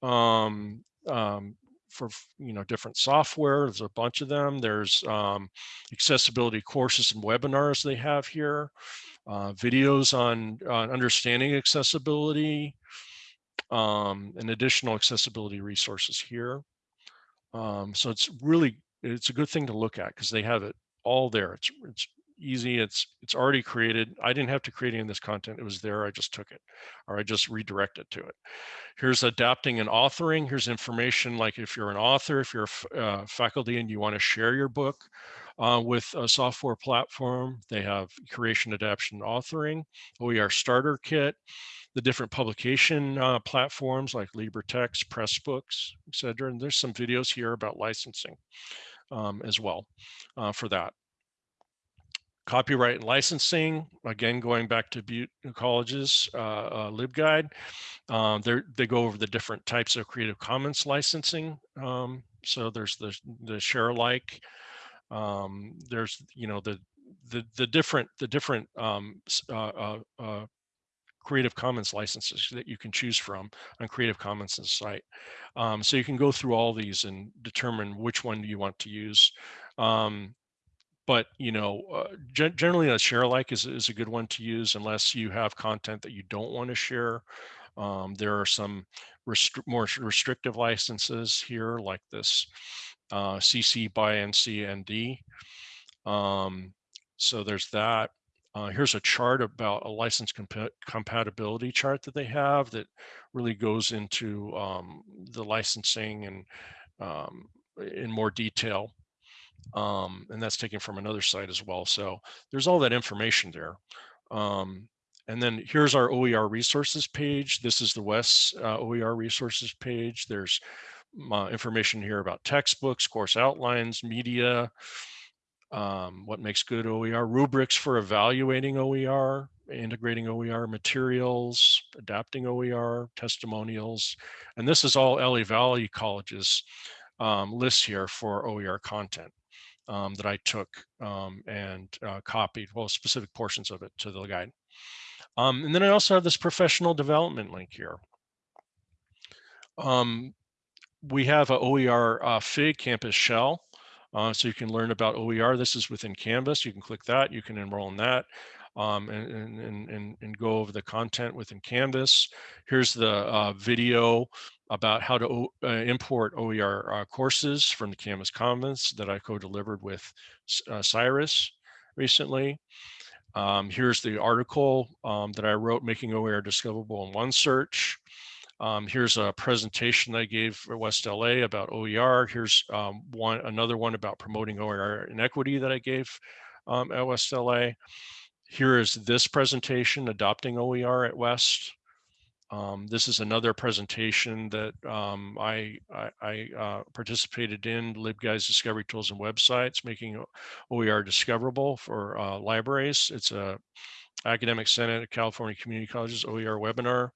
Um, um, for you know different software. There's a bunch of them. There's um, accessibility courses and webinars they have here, uh, videos on, on understanding accessibility, um, and additional accessibility resources here. Um, so it's really it's a good thing to look at because they have it all there. It's it's easy. It's it's already created. I didn't have to create any of this content. It was there. I just took it or I just redirected to it. Here's adapting and authoring. Here's information like if you're an author, if you're a uh, faculty and you want to share your book uh, with a software platform, they have creation, adaptation, authoring, OER starter kit, the different publication uh, platforms like LibreText, Pressbooks, etc. And there's some videos here about licensing um, as well uh, for that. Copyright and licensing, again, going back to Butte College's uh, uh, LibGuide, um, they go over the different types of Creative Commons licensing. Um, so there's the, the share alike, um, there's, you know, the, the, the different, the different um, uh, uh, uh, Creative Commons licenses that you can choose from on Creative Commons site. Um, so you can go through all these and determine which one you want to use. Um, but you know, uh, generally a share alike is, is a good one to use unless you have content that you don't want to share. Um, there are some restri more restrictive licenses here like this uh, CC by NCND. Um, so there's that. Uh, here's a chart about a license comp compatibility chart that they have that really goes into um, the licensing and um, in more detail um, and that's taken from another site as well. So there's all that information there. Um, and then here's our OER resources page. This is the WES uh, OER resources page. There's uh, information here about textbooks, course outlines, media, um, what makes good OER, rubrics for evaluating OER, integrating OER materials, adapting OER, testimonials. And this is all LA Valley College's um, lists here for OER content um, that I took um, and uh, copied, well, specific portions of it to the guide. Um, and then I also have this professional development link here. Um, we have a OER uh, FIG campus shell. Uh, so you can learn about OER. This is within Canvas. You can click that. You can enroll in that um, and, and, and, and, go over the content within Canvas. Here's the uh, video about how to o- uh, import OER uh, courses from the Canvas Commons that I co-delivered with uh, Cyrus recently. Um, here's the article um, that I wrote, Making OER Discoverable in One Search. Um, here's a presentation I gave for West LA about OER. Here's um, one another one about promoting OER inequity that I gave um, at West LA. Here is this presentation, Adopting OER at West. Um, this is another presentation that um, I, I, I uh, participated in, LibGuides Discovery Tools and Websites, making OER discoverable for uh, libraries. It's a Academic Senate of California Community Colleges OER webinar.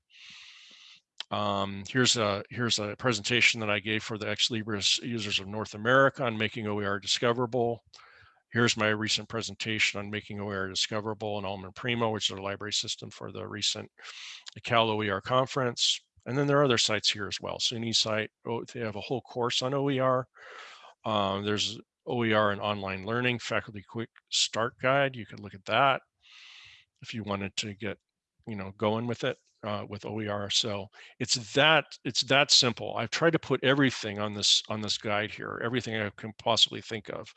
Um, here's a here's a presentation that I gave for the Ex Libris users of North America on making OER discoverable. Here's my recent presentation on making OER discoverable in Alman Primo, which is a library system for the recent Cal OER conference. And then there are other sites here as well. SUNY site, oh, they have a whole course on OER. Um, there's OER and online learning, faculty quick start guide. You could look at that if you wanted to get, you know, going with it uh, with OER. So it's that it's that simple. I've tried to put everything on this on this guide here, everything I can possibly think of,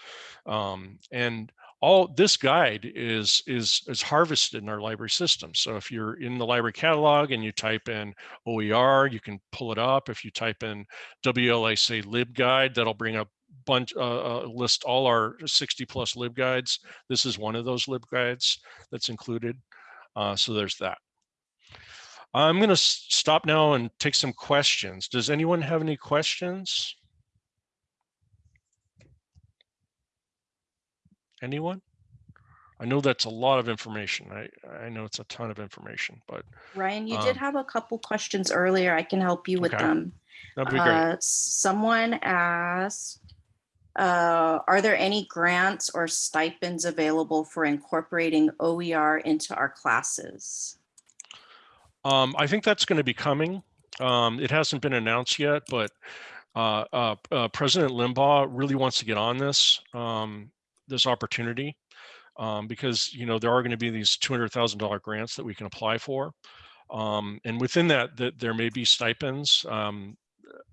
um, and all this guide is is is harvested in our library system. So if you're in the library catalog and you type in OER, you can pull it up. If you type in WLAC libguide, that'll bring up bunch uh, uh, list all our 60 plus libguides. This is one of those libguides that's included. Uh, so there's that. I'm going to stop now and take some questions. Does anyone have any questions? Anyone? I know that's a lot of information. I, I know it's a ton of information, but Ryan, you Um, did have a couple questions earlier. I can help you with Okay. them. that'd be great. Uh, Someone asked, uh, are there any grants or stipends available for incorporating OER into our classes? Um, I think that's going to be coming. Um, it hasn't been announced yet, but uh, uh, uh, President Limbaugh really wants to get on this um, this opportunity um, because you know there are going to be these two hundred thousand dollar grants that we can apply for, um, and within that, that there may be stipends. Um,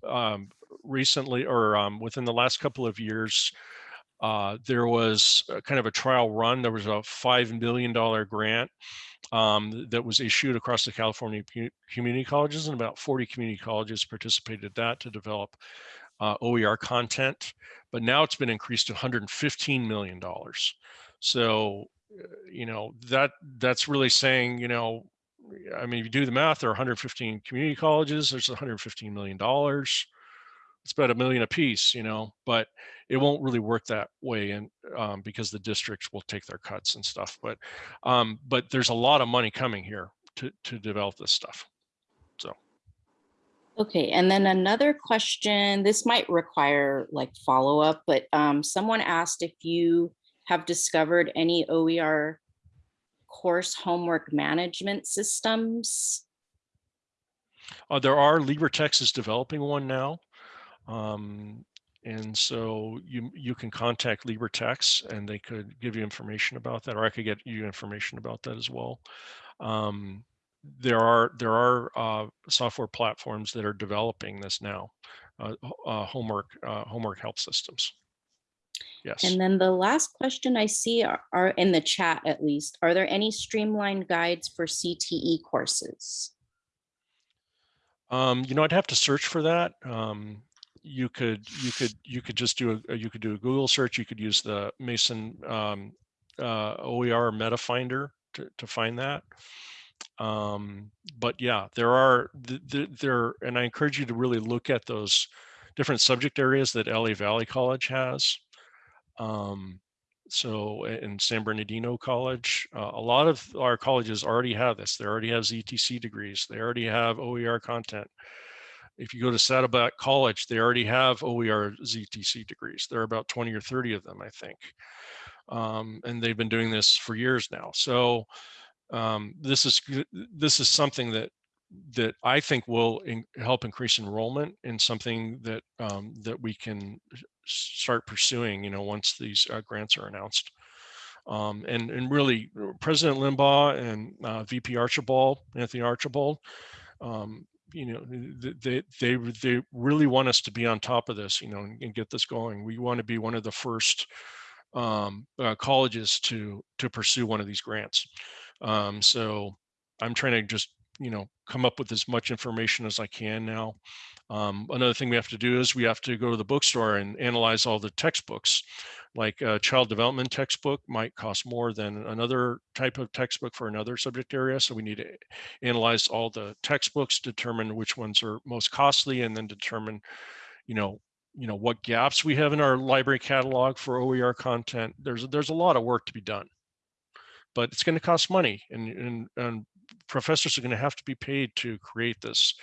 um, recently, or within the last couple of years, uh, there was kind of a trial run. There was a five million dollar grant um, that was issued across the California community colleges, and about 40 community colleges participated in that to develop uh, OER content. But now it's been increased to 115 million dollars. So, uh, you know that that's really saying, you know, I mean, if you do the math, there are 115 community colleges. There's 115 million dollars. It's about a million apiece, you know, but it won't really work that way, and um, because the districts will take their cuts and stuff. But um, but there's a lot of money coming here to to develop this stuff. So. Okay, and then another question, this might require like follow-up, but um, someone asked if you have discovered any OER course homework management systems? Uh, there are LibreText is developing one now. Um, and so you you can contact LibreText and they could give you information about that, or I could get you information about that as well. Um, there are there are uh, software platforms that are developing this now, uh, uh, homework uh, homework help systems. Yes. And then the last question I see are, are in the chat at least, are there any streamlined guides for CTE courses? Um, you know, I'd have to search for that. Um, you could, you could, you could just do a, you could do a Google search. You could use the Mason um, uh, OER Meta Finder to, to find that. Um, but yeah, there are th- th- there, and I encourage you to really look at those different subject areas that LA Valley College has. Um, so in San Bernardino College, uh, a lot of our colleges already have this. They already have ZTC degrees. They already have OER content. If you go to Saddleback College, they already have OER ZTC degrees. There are about 20 or 30 of them, I think. Um, and they've been doing this for years now. So um, this is this is something that that I think will in- help increase enrollment in something that um, that we can start pursuing. You know, once these uh, grants are announced. Um, and and really, uh, President Limbaugh and uh, VP Archibald, Anthony Archibald, um, you know, they they they really want us to be on top of this, you know, and, and get this going. We want to be one of the first um, uh, colleges to to pursue one of these grants. Um, so I'm trying to just you know come up with as much information as I can now. Um, another thing we have to do is we have to go to the bookstore and analyze all the textbooks. Like a child development textbook might cost more than another type of textbook for another subject area. So we need to analyze all the textbooks, determine which ones are most costly, and then determine, you know, you know what gaps we have in our library catalog for OER content. There's there's a lot of work to be done, but it's going to cost money, and and, and professors are going to have to be paid to create this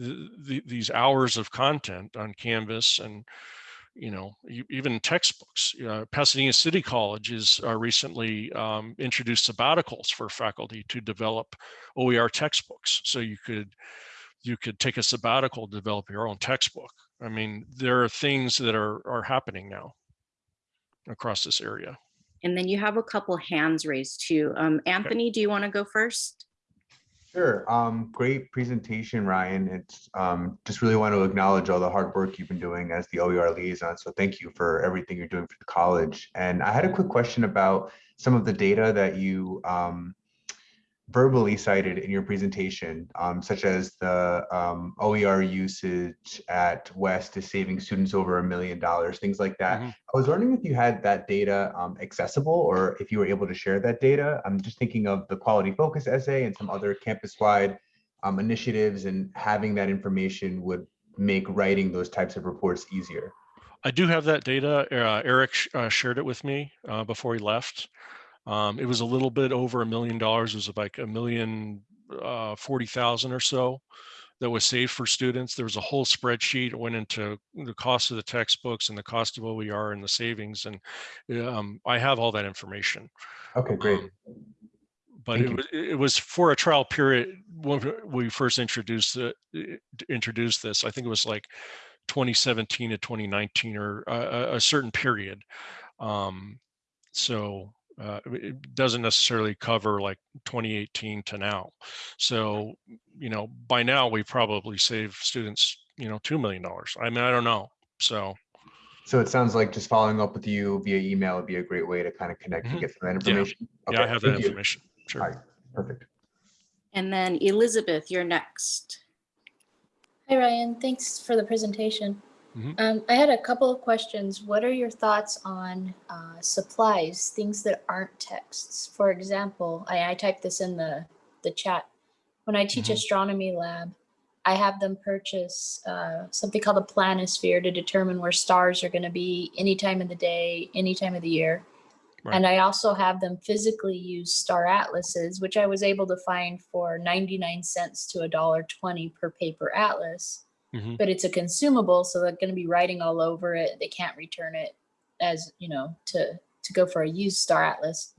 th- th- these hours of content on Canvas and you know even textbooks. Uh, Pasadena City College is uh, recently um, introduced sabbaticals for faculty to develop OER textbooks, so you could you could take a sabbatical, develop your own textbook. I mean, there are things that are are happening now across this area. And then you have a couple hands raised too. Um, Anthony, do you want to go first? Sure. Um, great presentation, Ryan. It's um, just really want to acknowledge all the hard work you've been doing as the OER liaison. So thank you for everything you're doing for the college. And I had a quick question about some of the data that you um, verbally cited in your presentation, um, such as the um, OER usage at West is saving students over a million dollars, things like that. Mhm. I was wondering if you had that data um, accessible or if you were able to share that data. I'm just thinking of the quality focus essay and some other campus-wide um, initiatives and having that information would make writing those types of reports easier. I do have that data. Uh, Eric sh- uh, shared it with me uh, before he left. Um, it was a little bit over a million dollars. It was like a million uh, forty thousand or so that was saved for students. There was a whole spreadsheet. It went into the cost of the textbooks and the cost of OER and the savings. And um, I have all that information. Okay, great. Um, but Thank it you. was, it was for a trial period when we first introduced it, introduced this. I think it was like 2017 to 2019 or a, a- a certain period. Um, so uh, it- it doesn't necessarily cover like 2018 to now. So, you know, by now we probably save students, you know, $2 million. I mean, I don't know. So, So it sounds like just following up with you via email would be a great way to kind of connect and Mhm. get some of that Yeah. information. yeah, I have that thank you. information. Sure. All right, perfect. And then Elizabeth, you're next. Hi, Ryan. Thanks for the presentation. Mhm. Um, I had a couple of questions. What are your thoughts on uh, supplies, things that aren't texts? For example, I, I typed this in the, the chat. When I teach Mhm. astronomy lab, I have them purchase uh, something called a planisphere to determine where stars are going to be any time of the day, any time of the year. Right. And I also have them physically use star atlases, which I was able to find for 99 cents to a dollar 20 per paper atlas. Mhm. But it's a consumable, so they're going to be writing all over it. They can't return it as, you know, to to go for a used star atlas.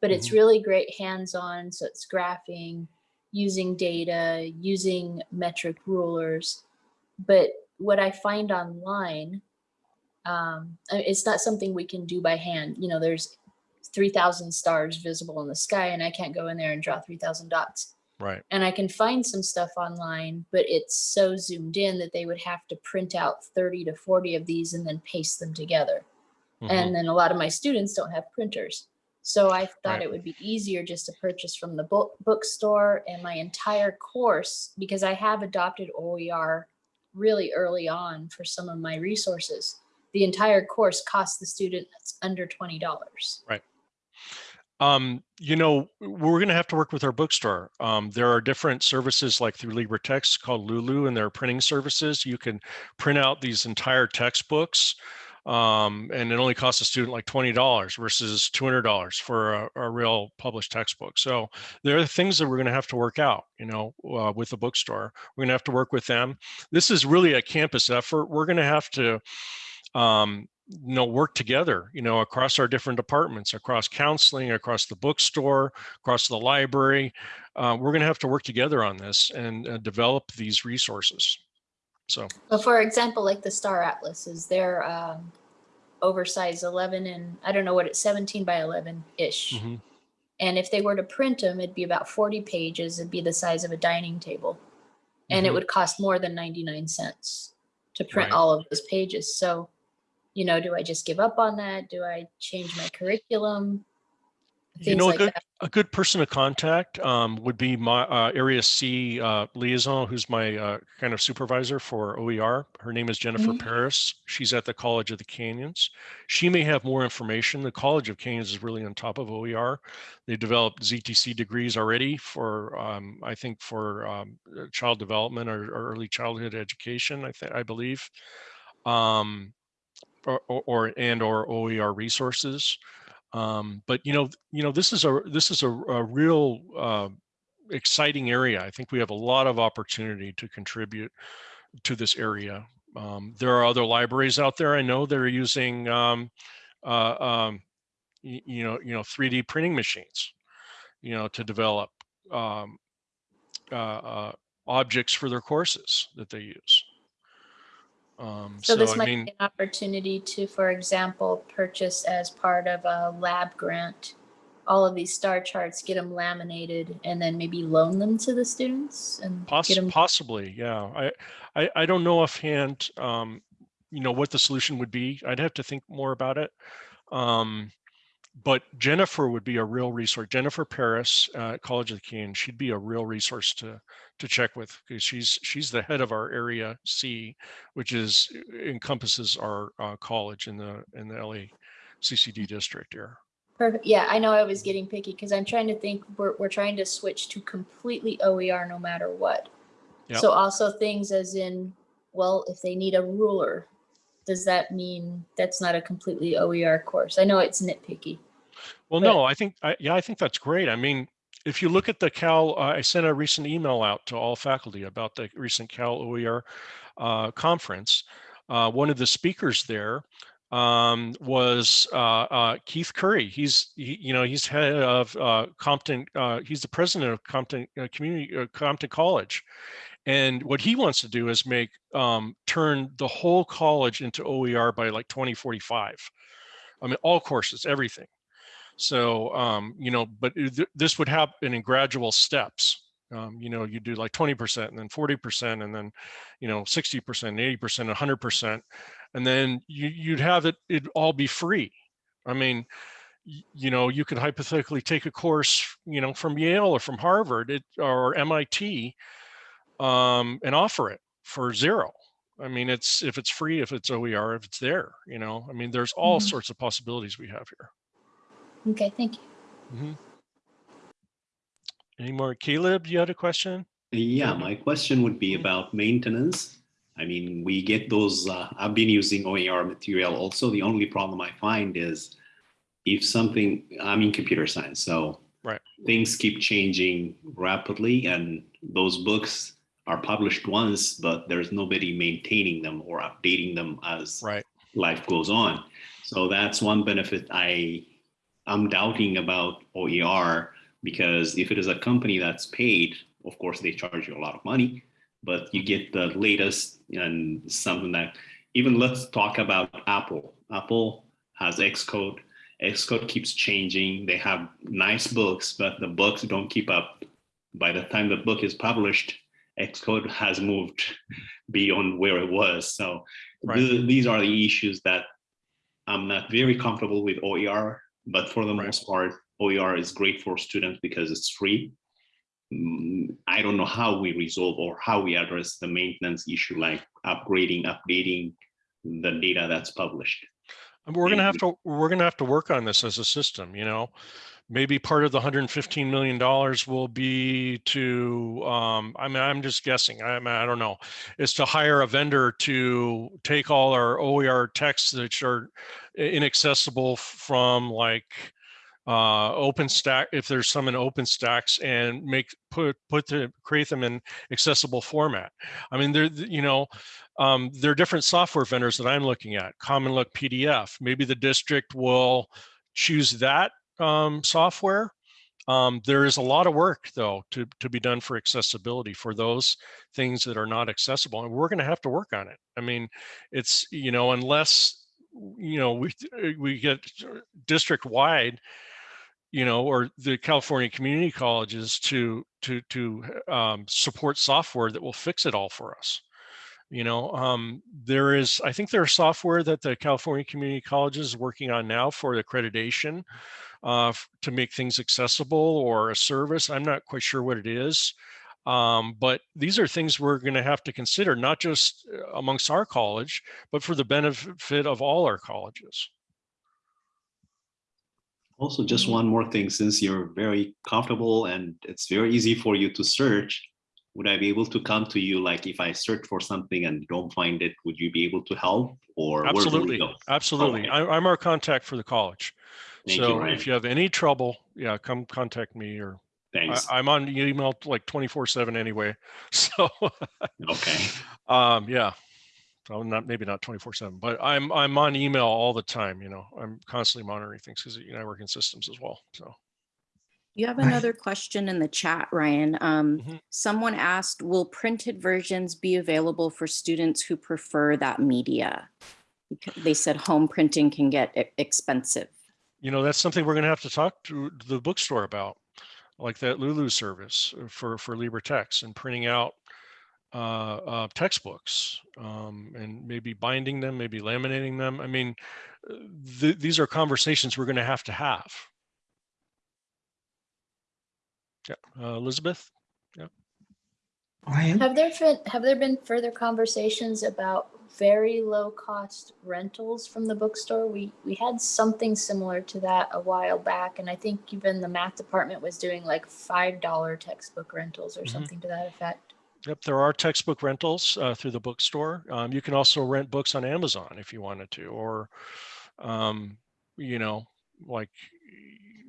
But it's really great hands-on, so it's graphing, using data, using metric rulers. But what I find online, um, it's not something we can do by hand. You know, there's 3,000 stars visible in the sky, and I can't go in there and draw 3,000 dots. Right. And I can find some stuff online, but it's so zoomed in that they would have to print out 30 to 40 of these and then paste them together. Mhm. And then a lot of my students don't have printers. So I thought Right. it would be easier just to purchase from the book bookstore and my entire course because I have adopted OER really early on for some of my resources. The entire course costs the students under $20. Um, you know, we're going to have to work with our bookstore. Um, there are different services like through LibreText called Lulu and their printing services. You can print out these entire textbooks um, and it only costs a student like $20 versus $200 for a, a real published textbook. So there are things that we're going to have to work out, you know, uh, with the bookstore. We're going to have to work with them. This is really a campus effort. We're going to have to um, you know, work together, you know, across our different departments, across counseling, across the bookstore, across the library. Uh, we're going to have to work together on this and uh, develop these resources. So, for example, like the Star Atlases, they're um, oversized 11 and I don't know what it's 17 by 11 ish. mhm. And if they were to print them, it'd be about 40 pages. It'd be the size of a dining table. And it Mhm. would cost more than 99 cents to print Right. all of those pages. So, you know, do I just give up on that? Do I change my curriculum? you Things know, a good, a good person to contact um, would be my uh, Area C uh, liaison, who's my uh, kind of supervisor for OER. Her name is Jennifer Mhm. Paris. She's at the College of the Canyons. She may have more information. The College of Canyons is really on top of OER. They developed ZTC degrees already for, um, I think, for um, uh, child development or, or early childhood education. I think I believe, um, or, or, and or OER resources. Um, but you know, you know, this is a this is a, a real uh, exciting area. I think we have a lot of opportunity to contribute to this area. Um, there are other libraries out there. I know they're using, um, uh, um, you know, you know, 3D printing machines, you know, to develop um, uh, uh, objects for their courses that they use. Um, So so, this I might mean, be an opportunity to, for example, purchase as part of a lab grant, all of these star charts, get them laminated and then maybe loan them to the students and Poss- get them. possibly, yeah. I, I, I don't know offhand, um, you know, what the solution would be. I'd have to think more about it. Um, but Jennifer would be a real resource. Jennifer Paris uh, at College of the Canyons, she'd be a real resource to to check with because she's she's the head of our area C, which is encompasses our uh, college in the in the LA CCD district here. Perfect. Yeah, I know I was getting picky because I'm trying to think, we're, we're trying to switch to completely OER no matter what. Yep. So also things as in, well, if they need a ruler, does that mean that's not a completely OER course? I know it's nitpicky. Well, But- no, I think, I, yeah, I think that's great. I mean, if you look at the Cal, uh, I sent a recent email out to all faculty about the recent Cal OER uh, conference. Uh, one of the speakers there um, was uh, uh, Keith Curry. He's, he, you know, he's head of uh, Compton. Uh, he's the president of Compton uh, Community uh, Compton College, and what he wants to do is make um, turn the whole college into OER by like 2045. I mean, all courses, everything. So, um, you know, but th- this would happen in gradual steps. Um, you know, you do like 20% and then 40% and then, you know, 60%, 80%, 100%. And then you, you'd have it, it'd all be free. I mean, you know, you could hypothetically take a course, you know, from Yale or from Harvard it, or MIT um, and offer it for zero. I mean, it's if it's free, if it's OER, if it's there, you know, I mean, there's all Mhm. sorts of possibilities we have here. Okay, thank you. Mm -hmm. Any more? Caleb, you had a question? Yeah, my question would be about maintenance. I mean, we get those, uh, I've been using OER material also. The only problem I find is if something, I'm in computer science, so Right. things keep changing rapidly and those books are published once, but there's nobody maintaining them or updating them as Right. life goes on. So that's one benefit I I'm doubting about OER because if it is a company that's paid, of course they charge you a lot of money, but you get the latest and something that even let's talk about Apple. Apple has Xcode. Xcode keeps changing. They have nice books, but the books don't keep up. By the time the book is published, Xcode has moved beyond where it was. So Right. th- these are the issues that I'm not very comfortable with OER, but for the Right. most part, OER is great for students because it's free. Mm, I don't know how we resolve or how we address the maintenance issue, like upgrading, updating the data that's published. We're gonna have to, we're gonna have to work on this as a system, you know? Maybe part of the hundred and fifteen million dollars will be to, um, I mean, I'm just guessing, I I don't know. Is to hire a vendor to take all our OER texts that are inaccessible from like, uh, open stack, if there's some in OpenStax and make, put, put the, create them in accessible format. I mean, there, you know, um, there are different software vendors that I'm looking at, CommonLook PDF. Maybe the district will choose that um, software. Um, there is a lot of work though to, to be done for accessibility for those things that are not accessible. And we're gonna have to work on it. I mean, it's, you know, unless, you know, we, we get district wide, you know, or the California community colleges to, to, to um, support software that will fix it all for us. You know, um, there is, I think there's software that the California Community College is working on now for accreditation uh, to make things accessible or a service. I'm not quite sure what it is. Um, but these are things we're going to have to consider, not just uh, amongst our college, but for the benefit of all our colleges. Also, just one more thing, since you're very comfortable and it's very easy for you to search, would I be able to come to you? Like if I search for something and don't find it, would you be able to help or Absolutely, absolutely. Okay. I, I'm our contact for the college. Thank So Ryan. if you have any trouble, yeah, come contact me or I, Thanks. I'm on email like 24 seven anyway. So, Okay. um, yeah. So not, maybe not 24 seven, but I'm, I'm on email all the time, you know, I'm constantly monitoring things because, you know, I work in systems as well. So. You have another question in the chat, Ryan. Um, Mhm. someone asked, will printed versions be available for students who prefer that media? They said home printing can get expensive. you know, that's something we're going to have to talk to the bookstore about, like that Lulu service uh, for for LibreText and printing out uh, uh, textbooks um, and maybe binding them, maybe laminating them. I mean, uh, th- these are conversations we're going to have to have. Yeah, uh, Elizabeth. Ryan, Have there been, have there been further conversations about very low cost rentals from the bookstore? We, we had something similar to that a while back. And I think even the math department was doing like $5 textbook rentals or Mhm. something to that effect. Yep, there are textbook rentals uh, through the bookstore. Um, you can also rent books on Amazon if you wanted to, or, um, you know, like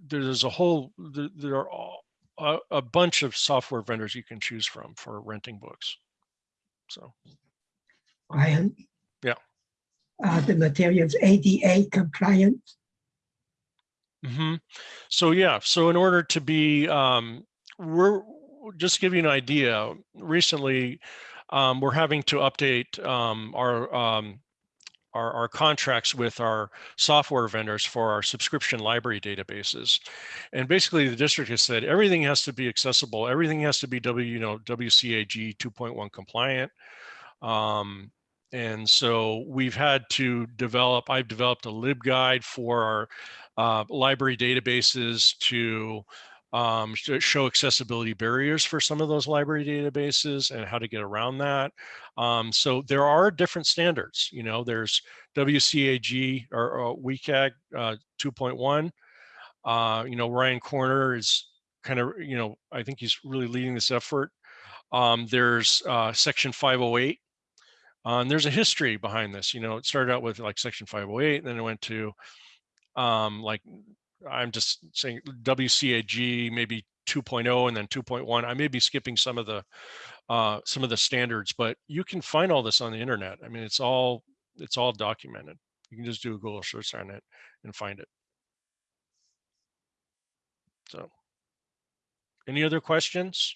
there's a whole there, there are all, a, a bunch of software vendors you can choose from for renting books. So Ryan. Yeah. Are the materials ADA compliant? hmm So yeah, so in order to be, um, we're just to give you an idea. Recently, um, we're having to update um, our, um, our our contracts with our software vendors for our subscription library databases, and basically the district has said everything has to be accessible. Everything has to be W you know WCAG 2.1 compliant. Um, and so we've had to develop, I've developed a LibGuide for our uh, library databases to um, show accessibility barriers for some of those library databases and how to get around that. Um, so there are different standards, you know, there's WCAG or, or WCAG uh, 2.1. Uh, you know, Ryan Corner is kind of, you know, I think he's really leading this effort. Um, there's uh, section 508 uh, and there's a history behind this. You know, it started out with like Section 508, and then it went to um, like I'm just saying WCAG maybe 2.0 and then 2.1. I may be skipping some of the uh, some of the standards, but you can find all this on the internet. I mean, it's all it's all documented. You can just do a Google search on it and find it. So, any other questions?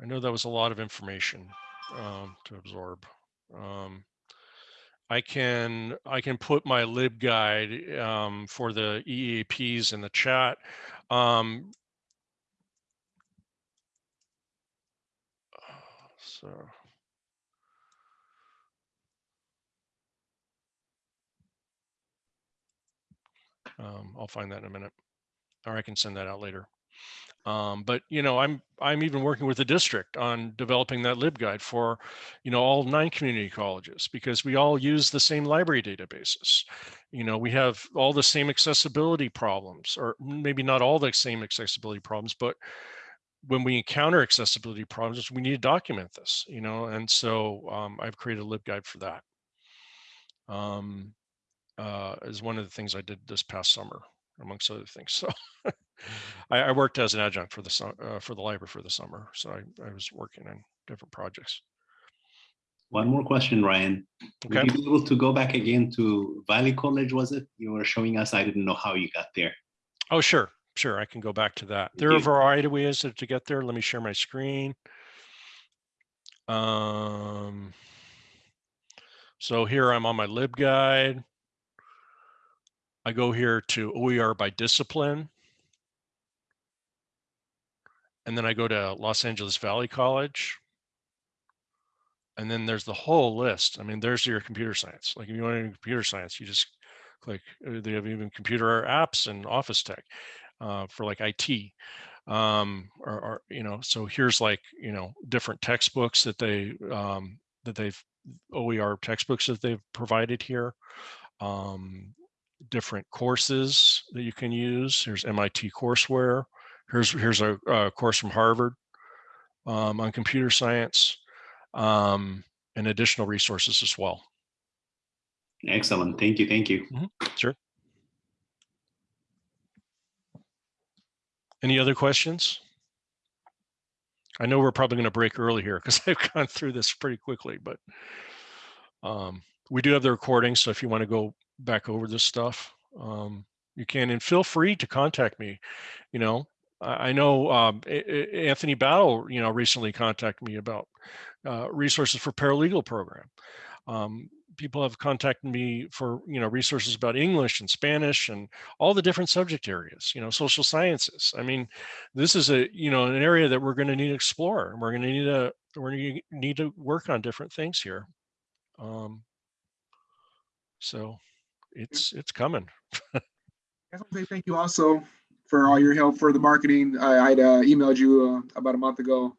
I know that was a lot of information um, to absorb. Um, I can I can put my LibGuide um, for the EAPs in the chat. Um, so. Um, I'll find that in a minute, or I can send that out later. Um, but you know, I'm I'm even working with the district on developing that LibGuide for, you know, all nine community colleges because we all use the same library databases. You know, we have all the same accessibility problems, or maybe not all the same accessibility problems, but when we encounter accessibility problems, we need to document this. You know, and so um, I've created a LibGuide for that. um, uh, is one of the things I did this past summer, amongst other things. So I, I worked as an adjunct for the uh, for the library for the summer, so I, I was working on different projects. One more question, Ryan. Would Okay. you be able to go back again to Valley College, was it? You were showing us, I didn't know how you got there. Oh, sure, sure. I can go back to that. There are a variety of ways to to get there. Let me share my screen. Um, so here I'm on my LibGuide. I go here to OER by discipline. And then I go to Los Angeles Valley College. And then there's the whole list. I mean, there's your computer science. Like if you want to do computer science, you just click, uh, they have even computer apps and office tech uh, for like IT. Um, or, or, you know, so here's like, you know, different textbooks that they, um, that they've, OER textbooks that they've provided here. Um, different courses that you can use. Here's MIT courseware. Here's, here's a, a course from Harvard um, on computer science um, and additional resources as well. Excellent. Thank you. Thank you. Sure. Any other questions? I know we're probably going to break early here because I've gone through this pretty quickly, but um, we do have the recording. So if you want to go back over this stuff, um, you can. And feel free to contact me. You know, I, I know um, Anthony Battle, you know, recently contacted me about uh, resources for paralegal program. Um, people have contacted me for you know resources about English and Spanish and all the different subject areas. You know, social sciences. I mean, this is a you know an area that we're going to need to explore. and We're going to need to we're going to need to work on different things here. Um, so it's it's coming. I want to say thank you also for all your help for the marketing. I, I'd uh, emailed you uh, about a month ago,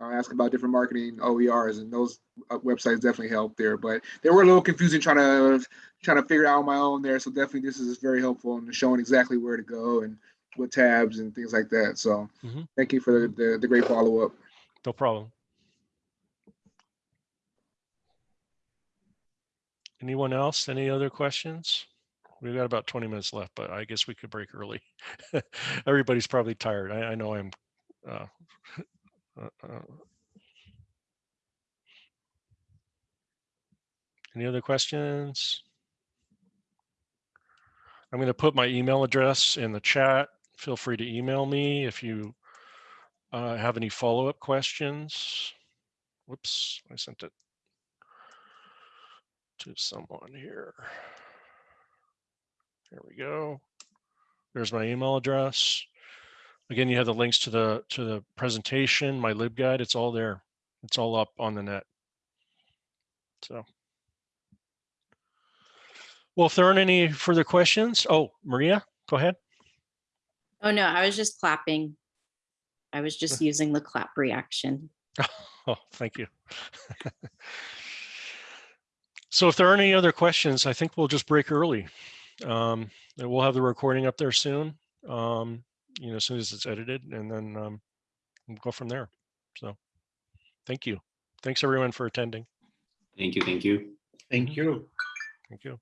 uh, asking about different marketing OERs, and those uh, websites definitely helped there. But they were a little confusing trying to trying to figure out on my own there. So definitely this is very helpful in showing exactly where to go and what tabs and things like that. So Mhm. thank you for the, the, the great follow up. No problem. Anyone else? Any other questions? We've got about 20 minutes left, but I guess we could break early. Everybody's probably tired. I, I know I'm. Uh, uh, uh, any other questions? I'm going to put my email address in the chat. Feel free to email me if you uh, have any follow-up questions. Whoops, I sent it to someone here. There we go. There's my email address. Again, you have the links to the to the presentation, my LibGuide. It's all there. It's all up on the net. So, well, if there aren't any further questions, oh, Maria, go ahead. Oh, no, I was just clapping. I was just using the clap reaction. Oh, thank you. So if there aren't any other questions, I think we'll just break early. Um, and we'll have the recording up there soon, um, you know, as soon as it's edited and then um, we'll go from there. So thank you. Thanks everyone for attending. Thank you. Thank you. Thank you. Thank you.